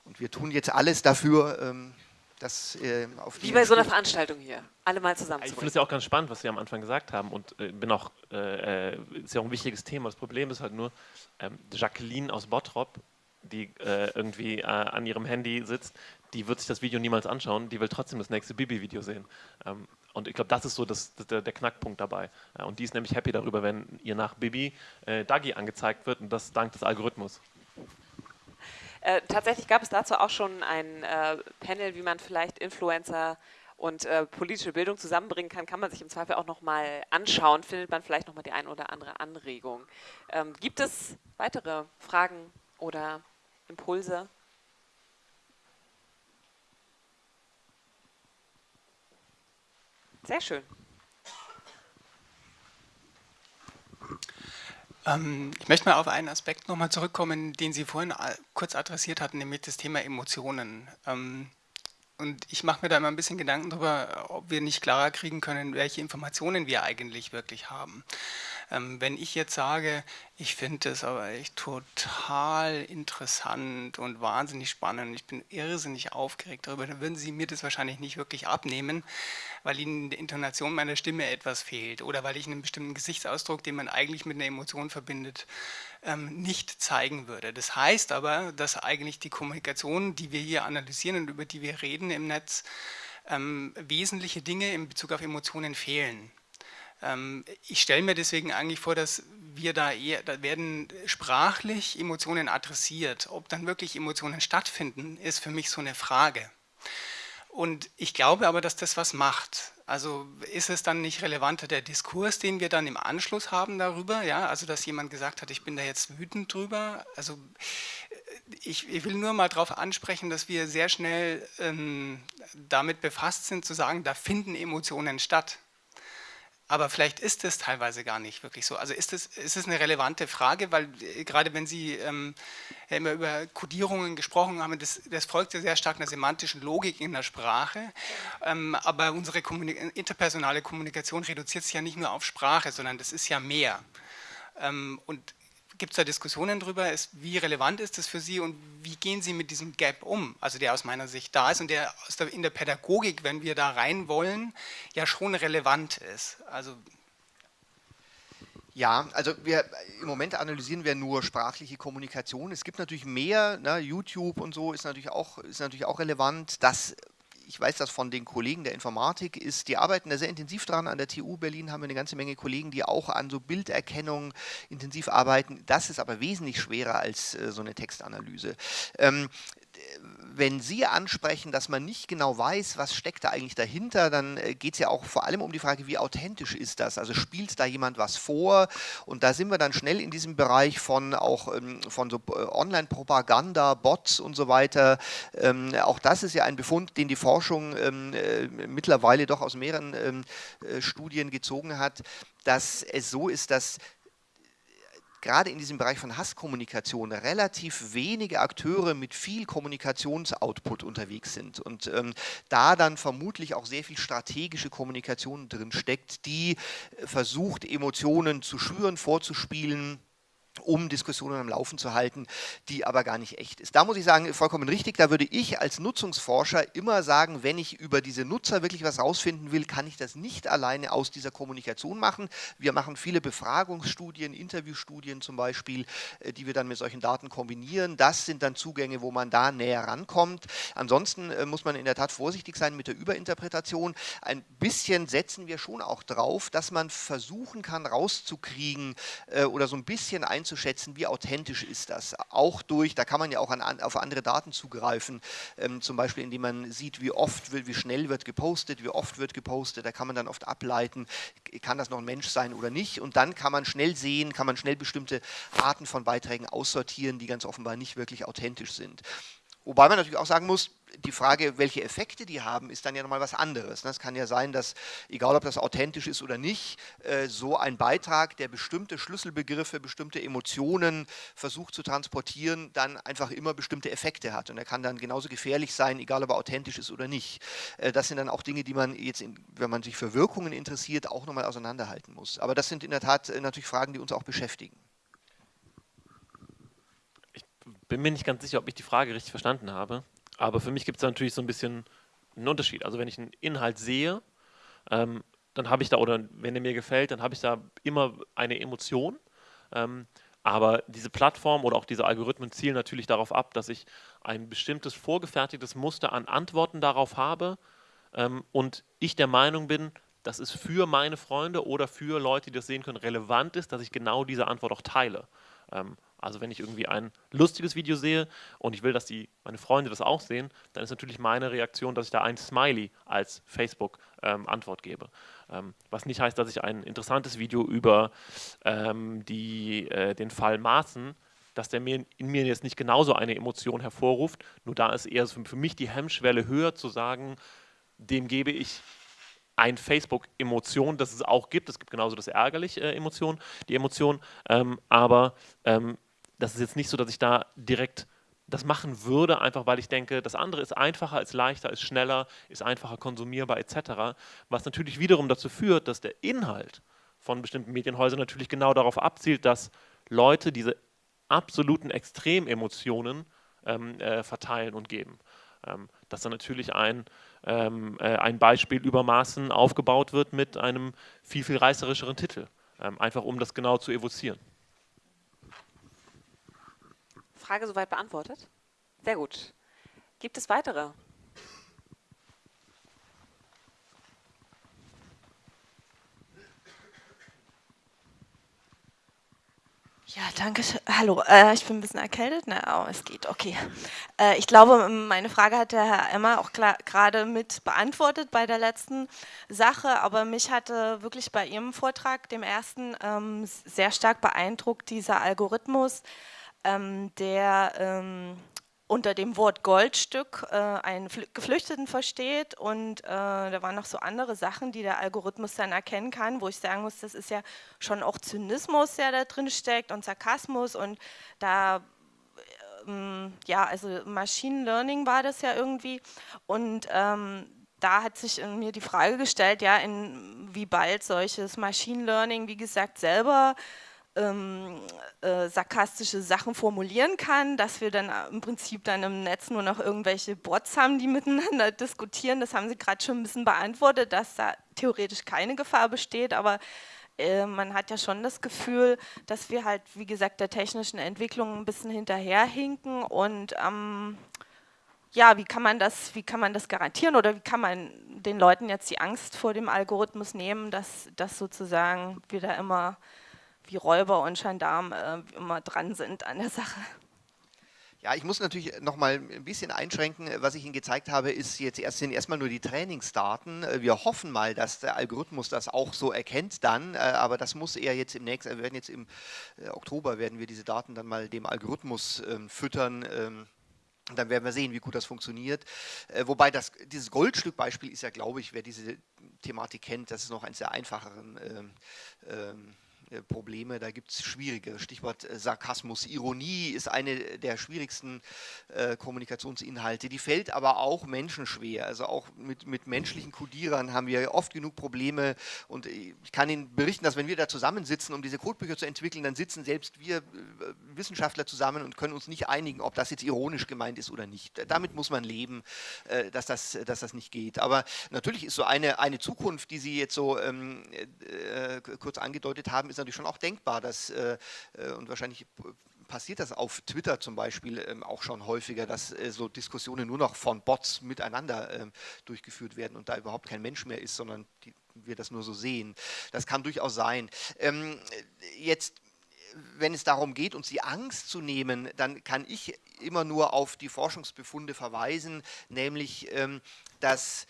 Und wir tun jetzt alles dafür, ähm, das äh, auf Wie bei so einer Veranstaltung hier, alle mal zusammen. Ich finde es ja auch ganz spannend, was Sie am Anfang gesagt haben und äh, bin auch, äh, äh, ist ja auch ein wichtiges Thema. Das Problem ist halt nur, ähm, Jacqueline aus Bottrop, die äh, irgendwie äh, an ihrem Handy sitzt, die wird sich das Video niemals anschauen, die will trotzdem das nächste Bibi-Video sehen. Ähm, und ich glaube, das ist so das, das, der, der, Knackpunkt dabei. Ja, und die ist nämlich happy darüber, wenn ihr nach Bibi äh, Dagi angezeigt wird und das dank des Algorithmus. Äh, tatsächlich gab es dazu auch schon ein äh, Panel, wie man vielleicht Influencer und äh, politische Bildung zusammenbringen kann, kann man sich im Zweifel auch nochmal anschauen, findet man vielleicht nochmal die ein oder andere Anregung. Ähm, gibt es weitere Fragen oder Impulse? Sehr schön. Ich möchte mal auf einen Aspekt nochmal zurückkommen, den Sie vorhin kurz adressiert hatten, nämlich das Thema Emotionen. Ähm, und ich mache mir da immer ein bisschen Gedanken darüber, ob wir nicht klarer kriegen können, welche Informationen wir eigentlich wirklich haben. Ähm, wenn ich jetzt sage, ich finde das aber echt total interessant und wahnsinnig spannend, ich bin irrsinnig aufgeregt darüber, dann würden Sie mir das wahrscheinlich nicht wirklich abnehmen, weil Ihnen die Intonation meiner Stimme etwas fehlt oder weil ich einen bestimmten Gesichtsausdruck, den man eigentlich mit einer Emotion verbindet, ähm, nicht zeigen würde. Das heißt aber, dass eigentlich die Kommunikation, die wir hier analysieren und über die wir reden im Netz, ähm, wesentliche Dinge in Bezug auf Emotionen fehlen. Ähm, ich stelle mir deswegen eigentlich vor, dass wir da eher, da werden sprachlich Emotionen adressiert. Ob dann wirklich Emotionen stattfinden, ist für mich so eine Frage. Und ich glaube aber, dass das was macht. Also ist es dann nicht relevanter der Diskurs, den wir dann im Anschluss haben darüber? Ja, also dass jemand gesagt hat, ich bin da jetzt wütend drüber. Also äh, ich, ich will nur mal darauf ansprechen, dass wir sehr schnell ähm, damit befasst sind, zu sagen, da finden Emotionen statt. Aber vielleicht ist es teilweise gar nicht wirklich so. Also ist es, ist eine relevante Frage, weil äh, gerade wenn Sie ähm, immer über Kodierungen gesprochen haben, das, das folgt ja sehr stark einer semantischen Logik in der Sprache. Ähm, aber unsere Kommunik interpersonale Kommunikation reduziert sich ja nicht nur auf Sprache, sondern das ist ja mehr. Ähm, und Gibt es da Diskussionen darüber, ist, wie relevant ist das für Sie und wie gehen Sie mit diesem Gap um, also der aus meiner Sicht da ist und der, der in der Pädagogik, wenn wir da rein wollen, ja schon relevant ist? Also ja, also wir im Moment analysieren wir nur sprachliche Kommunikation. Es gibt natürlich mehr, ne, YouTube und so ist natürlich auch, ist natürlich auch relevant. Das ich weiß das von den Kollegen der Informatik, ist, die arbeiten da sehr intensiv dran. An der TU Berlin haben wir eine ganze Menge Kollegen, die auch an so Bilderkennung intensiv arbeiten. Das ist aber wesentlich schwerer als äh, so eine Textanalyse. Ähm, wenn Sie ansprechen, dass man nicht genau weiß, was steckt da eigentlich dahinter, dann äh, geht es ja auch vor allem um die Frage, wie authentisch ist das? Also spielt da jemand was vor? Und da sind wir dann schnell in diesem Bereich von auch ähm, von so äh, Online-Propaganda, Bots und so weiter. Ähm, auch das ist ja ein Befund, den die Forschung ähm, äh, mittlerweile doch aus mehreren Studien gezogen hat, dass es so ist, dass gerade in diesem Bereich von Hasskommunikation relativ wenige Akteure mit viel Kommunikationsoutput unterwegs sind und ähm, da dann vermutlich auch sehr viel strategische Kommunikation drin steckt, die äh, versucht, Emotionen zu schüren, vorzuspielen, um Diskussionen am Laufen zu halten, die aber gar nicht echt ist. Da muss ich sagen, vollkommen richtig, da würde ich als Nutzungsforscher immer sagen, wenn ich über diese Nutzer wirklich was rausfinden will, kann ich das nicht alleine aus dieser Kommunikation machen. Wir machen viele Befragungsstudien, Interviewstudien zum Beispiel, äh, die wir dann mit solchen Daten kombinieren. Das sind dann Zugänge, wo man da näher rankommt. Ansonsten äh, muss man in der Tat vorsichtig sein mit der Überinterpretation. Ein bisschen setzen wir schon auch drauf, dass man versuchen kann rauszukriegen äh, oder so ein bisschen einzuschätzen, einzuschätzen, wie authentisch ist das. Auch durch, da kann man ja auch an, auf andere Daten zugreifen, ähm, zum Beispiel indem man sieht, wie oft, wie schnell wird gepostet, wie oft wird gepostet, da kann man dann oft ableiten, kann das noch ein Mensch sein oder nicht und dann kann man schnell sehen, kann man schnell bestimmte Arten von Beiträgen aussortieren, die ganz offenbar nicht wirklich authentisch sind. Wobei man natürlich auch sagen muss, die Frage, welche Effekte die haben, ist dann ja nochmal was anderes. Es kann ja sein, dass, egal ob das authentisch ist oder nicht, äh, so ein Beitrag, der bestimmte Schlüsselbegriffe, bestimmte Emotionen versucht zu transportieren, dann einfach immer bestimmte Effekte hat. Und er kann dann genauso gefährlich sein, egal ob er authentisch ist oder nicht. Äh, das sind dann auch Dinge, die man jetzt, wenn man sich für Wirkungen interessiert, auch nochmal auseinanderhalten muss. Aber das sind in der Tat äh, natürlich Fragen, die uns auch beschäftigen bin mir nicht ganz sicher, ob ich die Frage richtig verstanden habe. Aber für mich gibt es natürlich so ein bisschen einen Unterschied. Also wenn ich einen Inhalt sehe, ähm, dann habe ich da, oder wenn er mir gefällt, dann habe ich da immer eine Emotion. Ähm, aber diese Plattform oder auch diese Algorithmen zielen natürlich darauf ab, dass ich ein bestimmtes vorgefertigtes Muster an Antworten darauf habe ähm, und ich der Meinung bin, dass es für meine Freunde oder für Leute, die das sehen können, relevant ist, dass ich genau diese Antwort auch teile. Ähm, also wenn ich irgendwie ein lustiges Video sehe und ich will, dass die, meine Freunde das auch sehen, dann ist natürlich meine Reaktion, dass ich da ein Smiley als Facebook-Antwort ähm, gebe. Ähm, was nicht heißt, dass ich ein interessantes Video über ähm, die, äh, den Fall Maaßen, dass der mir, in mir jetzt nicht genauso eine Emotion hervorruft, nur da ist eher für, mich die Hemmschwelle höher zu sagen, dem gebe ich ein Facebook-Emotion, das es auch gibt. Es gibt genauso das ärgerliche äh, Emotion, die Emotion, ähm, aber ähm, das ist jetzt nicht so, dass ich da direkt das machen würde, einfach weil ich denke, das andere ist einfacher, ist leichter, ist schneller, ist einfacher konsumierbar etc. Was natürlich wiederum dazu führt, dass der Inhalt von bestimmten Medienhäusern natürlich genau darauf abzielt, dass Leute diese absoluten Extrememotionen ähm, äh, verteilen und geben. Ähm, dass dann natürlich ein, ähm, äh, ein Beispiel übermaßen aufgebaut wird mit einem viel, viel reißerischeren Titel, ähm, einfach um das genau zu evozieren. Frage soweit beantwortet? Sehr gut. Gibt es weitere? Ja, danke. Hallo, äh, ich bin ein bisschen erkältet. Na, oh, es geht, okay. Äh, ich glaube, meine Frage hat der Herr Emmer auch gerade mit beantwortet bei der letzten Sache, aber mich hatte wirklich bei Ihrem Vortrag, dem ersten, ähm, sehr stark beeindruckt, dieser Algorithmus, ähm, der ähm, unter dem Wort Goldstück äh, einen Geflüchteten versteht und äh, da waren noch so andere Sachen, die der Algorithmus dann erkennen kann, wo ich sagen muss, das ist ja schon auch Zynismus, der da drin steckt und Sarkasmus und da ähm, ja, also Machine Learning war das ja irgendwie und ähm, da hat sich in mir die Frage gestellt, ja, in wie bald solches Machine Learning, wie gesagt, selber ähm, äh, sarkastische Sachen formulieren kann, dass wir dann im Prinzip dann im Netz nur noch irgendwelche Bots haben, die miteinander diskutieren. Das haben Sie gerade schon ein bisschen beantwortet, dass da theoretisch keine Gefahr besteht, aber äh, man hat ja schon das Gefühl, dass wir halt, wie gesagt, der technischen Entwicklung ein bisschen hinterherhinken. Und ähm, ja, wie kann man das, wie kann man das garantieren? Oder wie kann man den Leuten jetzt die Angst vor dem Algorithmus nehmen, dass, dass sozusagen da immer wie Räuber und Gendarmen äh, immer dran sind an der Sache. Ja, ich muss natürlich noch mal ein bisschen einschränken. Was ich Ihnen gezeigt habe, ist jetzt erst, sind erstmal nur die Trainingsdaten. Wir hoffen mal, dass der Algorithmus das auch so erkennt dann, äh, aber das muss er jetzt im nächsten, wir werden jetzt im äh, Oktober werden wir diese Daten dann mal dem Algorithmus ähm, füttern. Ähm, dann werden wir sehen, wie gut das funktioniert. Äh, wobei das, dieses Goldstück-Beispiel ist ja, glaube ich, wer diese Thematik kennt, das ist noch eines der einfacheren ähm, ähm äh, Probleme, da gibt es schwierige. Stichwort äh, Sarkasmus, Ironie ist eine der schwierigsten äh, Kommunikationsinhalte. Die fällt aber auch Menschen schwer. Also auch mit, mit menschlichen Codierern haben wir oft genug Probleme. Und ich kann Ihnen berichten, dass wenn wir da zusammensitzen, um diese Codebücher zu entwickeln, dann sitzen selbst wir äh, Wissenschaftler zusammen und können uns nicht einigen, ob das jetzt ironisch gemeint ist oder nicht. Damit muss man leben, äh, dass, das, dass das nicht geht. Aber natürlich ist so eine, eine Zukunft, die Sie jetzt so ähm, äh, kurz angedeutet haben, ist natürlich schon auch denkbar, dass, äh, äh, und wahrscheinlich passiert das auf Twitter zum Beispiel ähm, auch schon häufiger, dass äh, so Diskussionen nur noch von Bots miteinander ähm, durchgeführt werden und da überhaupt kein Mensch mehr ist, sondern die, wir das nur so sehen. Das kann durchaus sein. Ähm, jetzt wenn es darum geht, uns die Angst zu nehmen, dann kann ich immer nur auf die Forschungsbefunde verweisen, nämlich, ähm, dass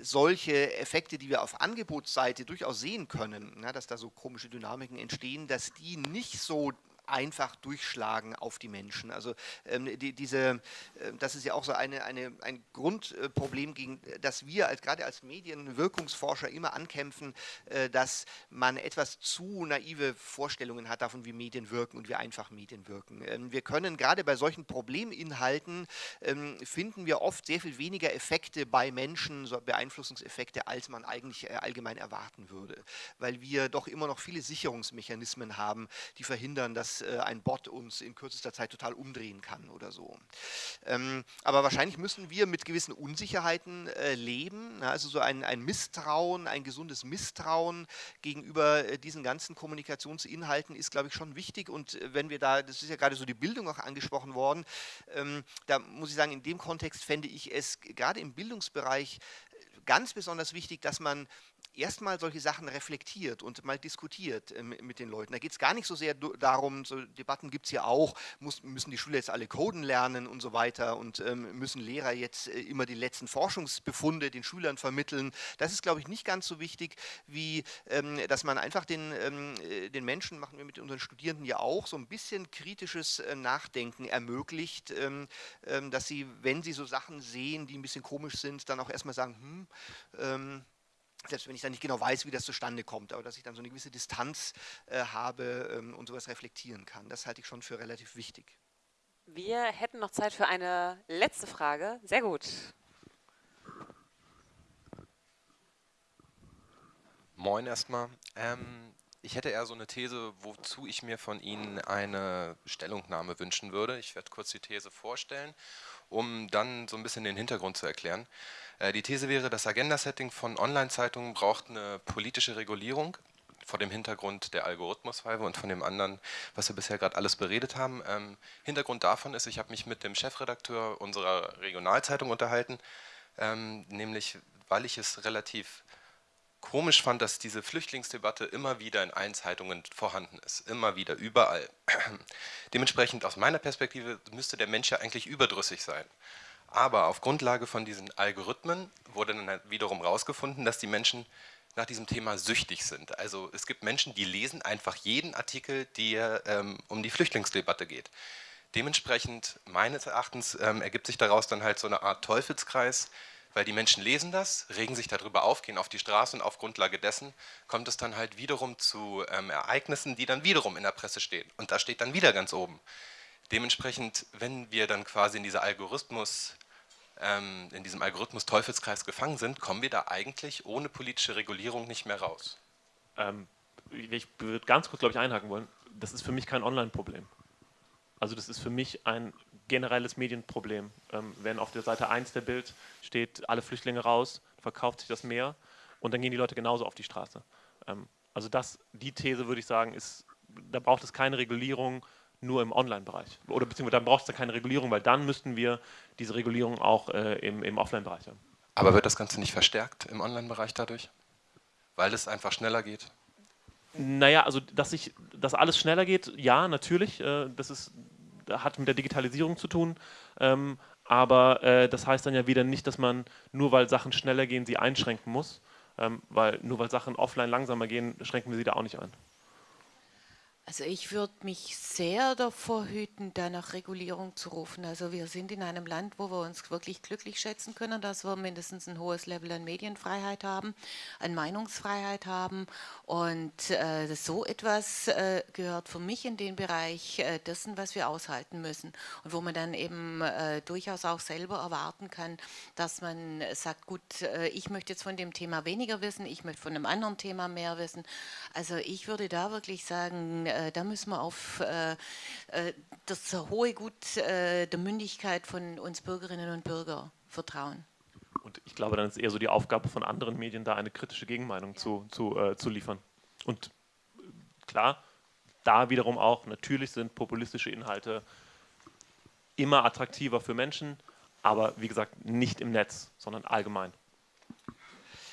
solche Effekte, die wir auf Angebotsseite durchaus sehen können, na, dass da so komische Dynamiken entstehen, dass die nicht so einfach durchschlagen auf die Menschen. Also ähm, die, diese, äh, das ist ja auch so eine, eine, ein Grundproblem, gegen das wir als, gerade als Medienwirkungsforscher immer ankämpfen, äh, dass man etwas zu naive Vorstellungen hat davon, wie Medien wirken und wie einfach Medien wirken. Ähm, wir können gerade bei solchen Probleminhalten ähm, finden wir oft sehr viel weniger Effekte bei Menschen, so Beeinflussungseffekte, als man eigentlich äh, allgemein erwarten würde, weil wir doch immer noch viele Sicherungsmechanismen haben, die verhindern, dass äh, ein Bot uns in kürzester Zeit total umdrehen kann oder so. Ähm, aber wahrscheinlich müssen wir mit gewissen Unsicherheiten äh, leben, ne? also so ein, ein, Misstrauen, ein gesundes Misstrauen gegenüber äh, diesen ganzen Kommunikationsinhalten ist, glaube ich, schon wichtig und wenn wir da, das ist ja gerade so die Bildung auch angesprochen worden, ähm, da muss ich sagen, in dem Kontext fände ich es gerade im Bildungsbereich ganz besonders wichtig, dass man erstmal solche Sachen reflektiert und mal diskutiert äh, mit den Leuten. Da geht es gar nicht so sehr darum, so Debatten gibt es ja auch, muss, müssen die Schüler jetzt alle Coden lernen und so weiter und ähm, müssen Lehrer jetzt äh, immer die letzten Forschungsbefunde den Schülern vermitteln. Das ist, glaube ich, nicht ganz so wichtig, wie ähm, dass man einfach den, ähm, äh, den Menschen, machen wir mit unseren Studierenden ja auch, so ein bisschen kritisches äh, Nachdenken ermöglicht, ähm, ähm, dass sie, wenn sie so Sachen sehen, die ein bisschen komisch sind, dann auch erstmal sagen, hm, ähm, selbst wenn ich dann nicht genau weiß, wie das zustande kommt, aber dass ich dann so eine gewisse Distanz äh, habe ähm, und sowas reflektieren kann. Das halte ich schon für relativ wichtig. Wir hätten noch Zeit für eine letzte Frage. Sehr gut. Moin erstmal. Ähm, ich hätte eher so eine These, wozu ich mir von Ihnen eine Stellungnahme wünschen würde. Ich werde kurz die These vorstellen, um dann so ein bisschen den Hintergrund zu erklären. Äh, die These wäre, das Agenda-Setting von Online-Zeitungen braucht eine politische Regulierung vor dem Hintergrund der Algorithmuspfeife und von dem anderen, was wir bisher gerade alles beredet haben. Ähm, Hintergrund davon ist, ich habe mich mit dem Chefredakteur unserer Regionalzeitung unterhalten, ähm, nämlich weil ich es relativ komisch fand, dass diese Flüchtlingsdebatte immer wieder in allen Zeitungen vorhanden ist, immer wieder, überall. Dementsprechend aus meiner Perspektive müsste der Mensch ja eigentlich überdrüssig sein. Aber auf Grundlage von diesen Algorithmen wurde dann halt wiederum herausgefunden, dass die Menschen nach diesem Thema süchtig sind. Also es gibt Menschen, die lesen einfach jeden Artikel, der ähm, um die Flüchtlingsdebatte geht. Dementsprechend, meines Erachtens, ähm, ergibt sich daraus dann halt so eine Art Teufelskreis, weil die Menschen lesen das, regen sich darüber auf, gehen auf die Straße und auf Grundlage dessen kommt es dann halt wiederum zu ähm, Ereignissen, die dann wiederum in der Presse stehen. Und da steht dann wieder ganz oben. Dementsprechend, wenn wir dann quasi in dieser Algorithmus, ähm, in diesem Algorithmus-Teufelskreis gefangen sind, kommen wir da eigentlich ohne politische Regulierung nicht mehr raus. Ähm, ich würde ganz kurz, glaube ich, einhaken wollen. Das ist für mich kein Online-Problem. Also das ist für mich ein generelles Medienproblem. Ähm, wenn auf der Seite 1 der Bild steht, alle Flüchtlinge raus, verkauft sich das mehr und dann gehen die Leute genauso auf die Straße. Ähm, also das, die These würde ich sagen, ist, da braucht es keine Regulierung, nur im Online-Bereich. Oder beziehungsweise dann braucht es da keine Regulierung, weil dann müssten wir diese Regulierung auch äh, im, im Offline-Bereich haben. Aber wird das Ganze nicht verstärkt im Online-Bereich dadurch? Weil es einfach schneller geht? Naja, also dass, ich, dass alles schneller geht, ja, natürlich. Äh, das ist, hat mit der Digitalisierung zu tun. Ähm, aber äh, das heißt dann ja wieder nicht, dass man nur weil Sachen schneller gehen, sie einschränken muss. Ähm, weil nur weil Sachen offline langsamer gehen, schränken wir sie da auch nicht ein. Also ich würde mich sehr davor hüten, da nach Regulierung zu rufen. Also wir sind in einem Land, wo wir uns wirklich glücklich schätzen können, dass wir mindestens ein hohes Level an Medienfreiheit haben, an Meinungsfreiheit haben. Und äh, so etwas äh, gehört für mich in den Bereich äh, dessen, was wir aushalten müssen. Und wo man dann eben äh, durchaus auch selber erwarten kann, dass man sagt, gut, äh, ich möchte jetzt von dem Thema weniger wissen, ich möchte von einem anderen Thema mehr wissen. Also ich würde da wirklich sagen, äh, äh, da müssen wir auf äh, äh, das hohe Gut äh, der Mündigkeit von uns Bürgerinnen und Bürgern vertrauen. Und ich glaube, dann ist eher so die Aufgabe von anderen Medien, da eine kritische Gegenmeinung ja. zu, zu, äh, zu liefern. Und klar, da wiederum auch, natürlich sind populistische Inhalte immer attraktiver für Menschen, aber wie gesagt, nicht im Netz, sondern allgemein.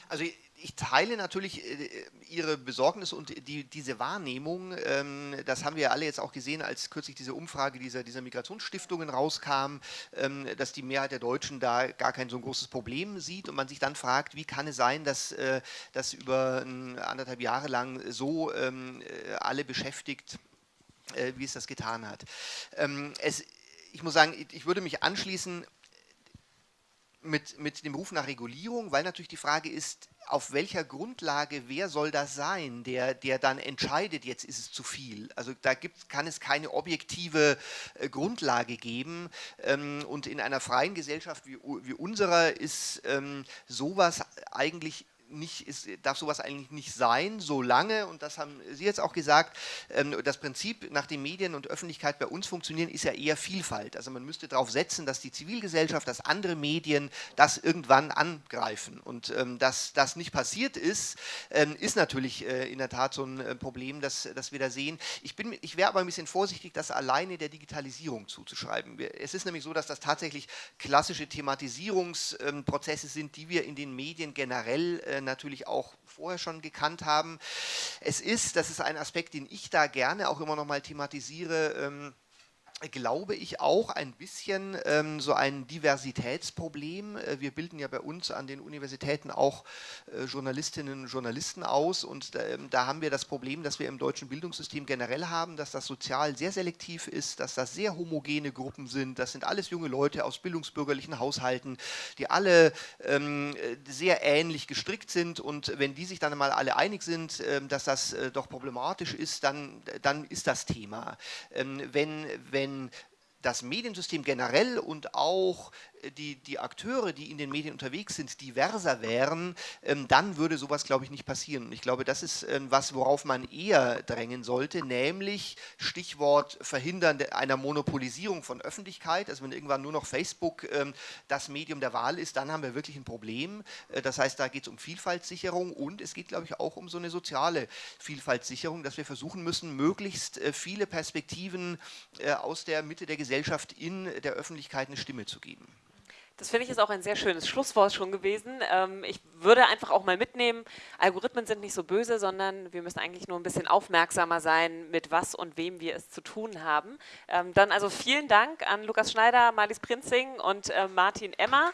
Also ich teile natürlich äh, Ihre Besorgnis und die, diese Wahrnehmung. Ähm, das haben wir ja alle jetzt auch gesehen, als kürzlich diese Umfrage dieser, dieser Migrationsstiftungen rauskam, ähm, dass die Mehrheit der Deutschen da gar kein so großes Problem sieht und man sich dann fragt, wie kann es sein, dass äh, das über anderthalb Jahre lang so ähm, äh, alle beschäftigt, wie es das getan hat. Ähm, es, ich muss sagen, ich würde mich anschließen mit, mit dem Ruf nach Regulierung, weil natürlich die Frage ist, auf welcher Grundlage, wer soll das sein, der, der dann entscheidet, jetzt ist es zu viel. Also da gibt, kann es keine objektive äh, Grundlage geben. Ähm, und in einer freien Gesellschaft wie, wie unserer ist ähm, sowas eigentlich nicht, ist, darf sowas eigentlich nicht sein, solange, und das haben Sie jetzt auch gesagt, ähm, das Prinzip, nach dem Medien und Öffentlichkeit bei uns funktionieren, ist ja eher Vielfalt. Also man müsste darauf setzen, dass die Zivilgesellschaft, dass andere Medien das irgendwann angreifen. Und ähm, dass das nicht passiert ist, ähm, ist natürlich äh, in der Tat so ein äh, Problem, das, das wir da sehen. Ich, ich wäre aber ein bisschen vorsichtig, das alleine der Digitalisierung zuzuschreiben. Es ist nämlich so, dass das tatsächlich klassische Thematisierungsprozesse sind, die wir in den Medien generell äh, natürlich auch vorher schon gekannt haben. Es ist, das ist ein Aspekt, den ich da gerne auch immer noch mal thematisiere, ähm, glaube ich, auch ein bisschen ähm, so ein Diversitätsproblem. Äh, wir bilden ja bei uns an den Universitäten auch äh, Journalistinnen und Journalisten aus und äh, da haben wir das Problem, dass wir im deutschen Bildungssystem generell haben, dass das sozial sehr selektiv ist, dass das sehr homogene Gruppen sind. Das sind alles junge Leute aus bildungsbürgerlichen Haushalten, die alle ähm, sehr ähnlich gestrickt sind und wenn die sich dann mal alle einig sind, äh, dass das äh, doch problematisch ist, dann, dann ist das Thema. Ähm, wenn, wenn das Mediensystem generell und auch die, die Akteure, die in den Medien unterwegs sind, diverser wären, ähm, dann würde sowas, glaube ich, nicht passieren. Ich glaube, das ist ähm, was, worauf man eher drängen sollte, nämlich Stichwort Verhindern einer Monopolisierung von Öffentlichkeit. Also wenn irgendwann nur noch Facebook ähm, das Medium der Wahl ist, dann haben wir wirklich ein Problem. Äh, das heißt, da geht es um Vielfaltssicherung und es geht, glaube ich, auch um so eine soziale Vielfaltssicherung, dass wir versuchen müssen, möglichst äh, viele Perspektiven äh, aus der Mitte der Gesellschaft in der Öffentlichkeit eine Stimme zu geben. Das finde ich ist auch ein sehr schönes Schlusswort schon gewesen. Ähm, ich würde einfach auch mal mitnehmen, Algorithmen sind nicht so böse, sondern wir müssen eigentlich nur ein bisschen aufmerksamer sein, mit was und wem wir es zu tun haben. Ähm, dann also vielen Dank an Lukas Schneider, Marlies Prinzing und äh, Martin Emmer.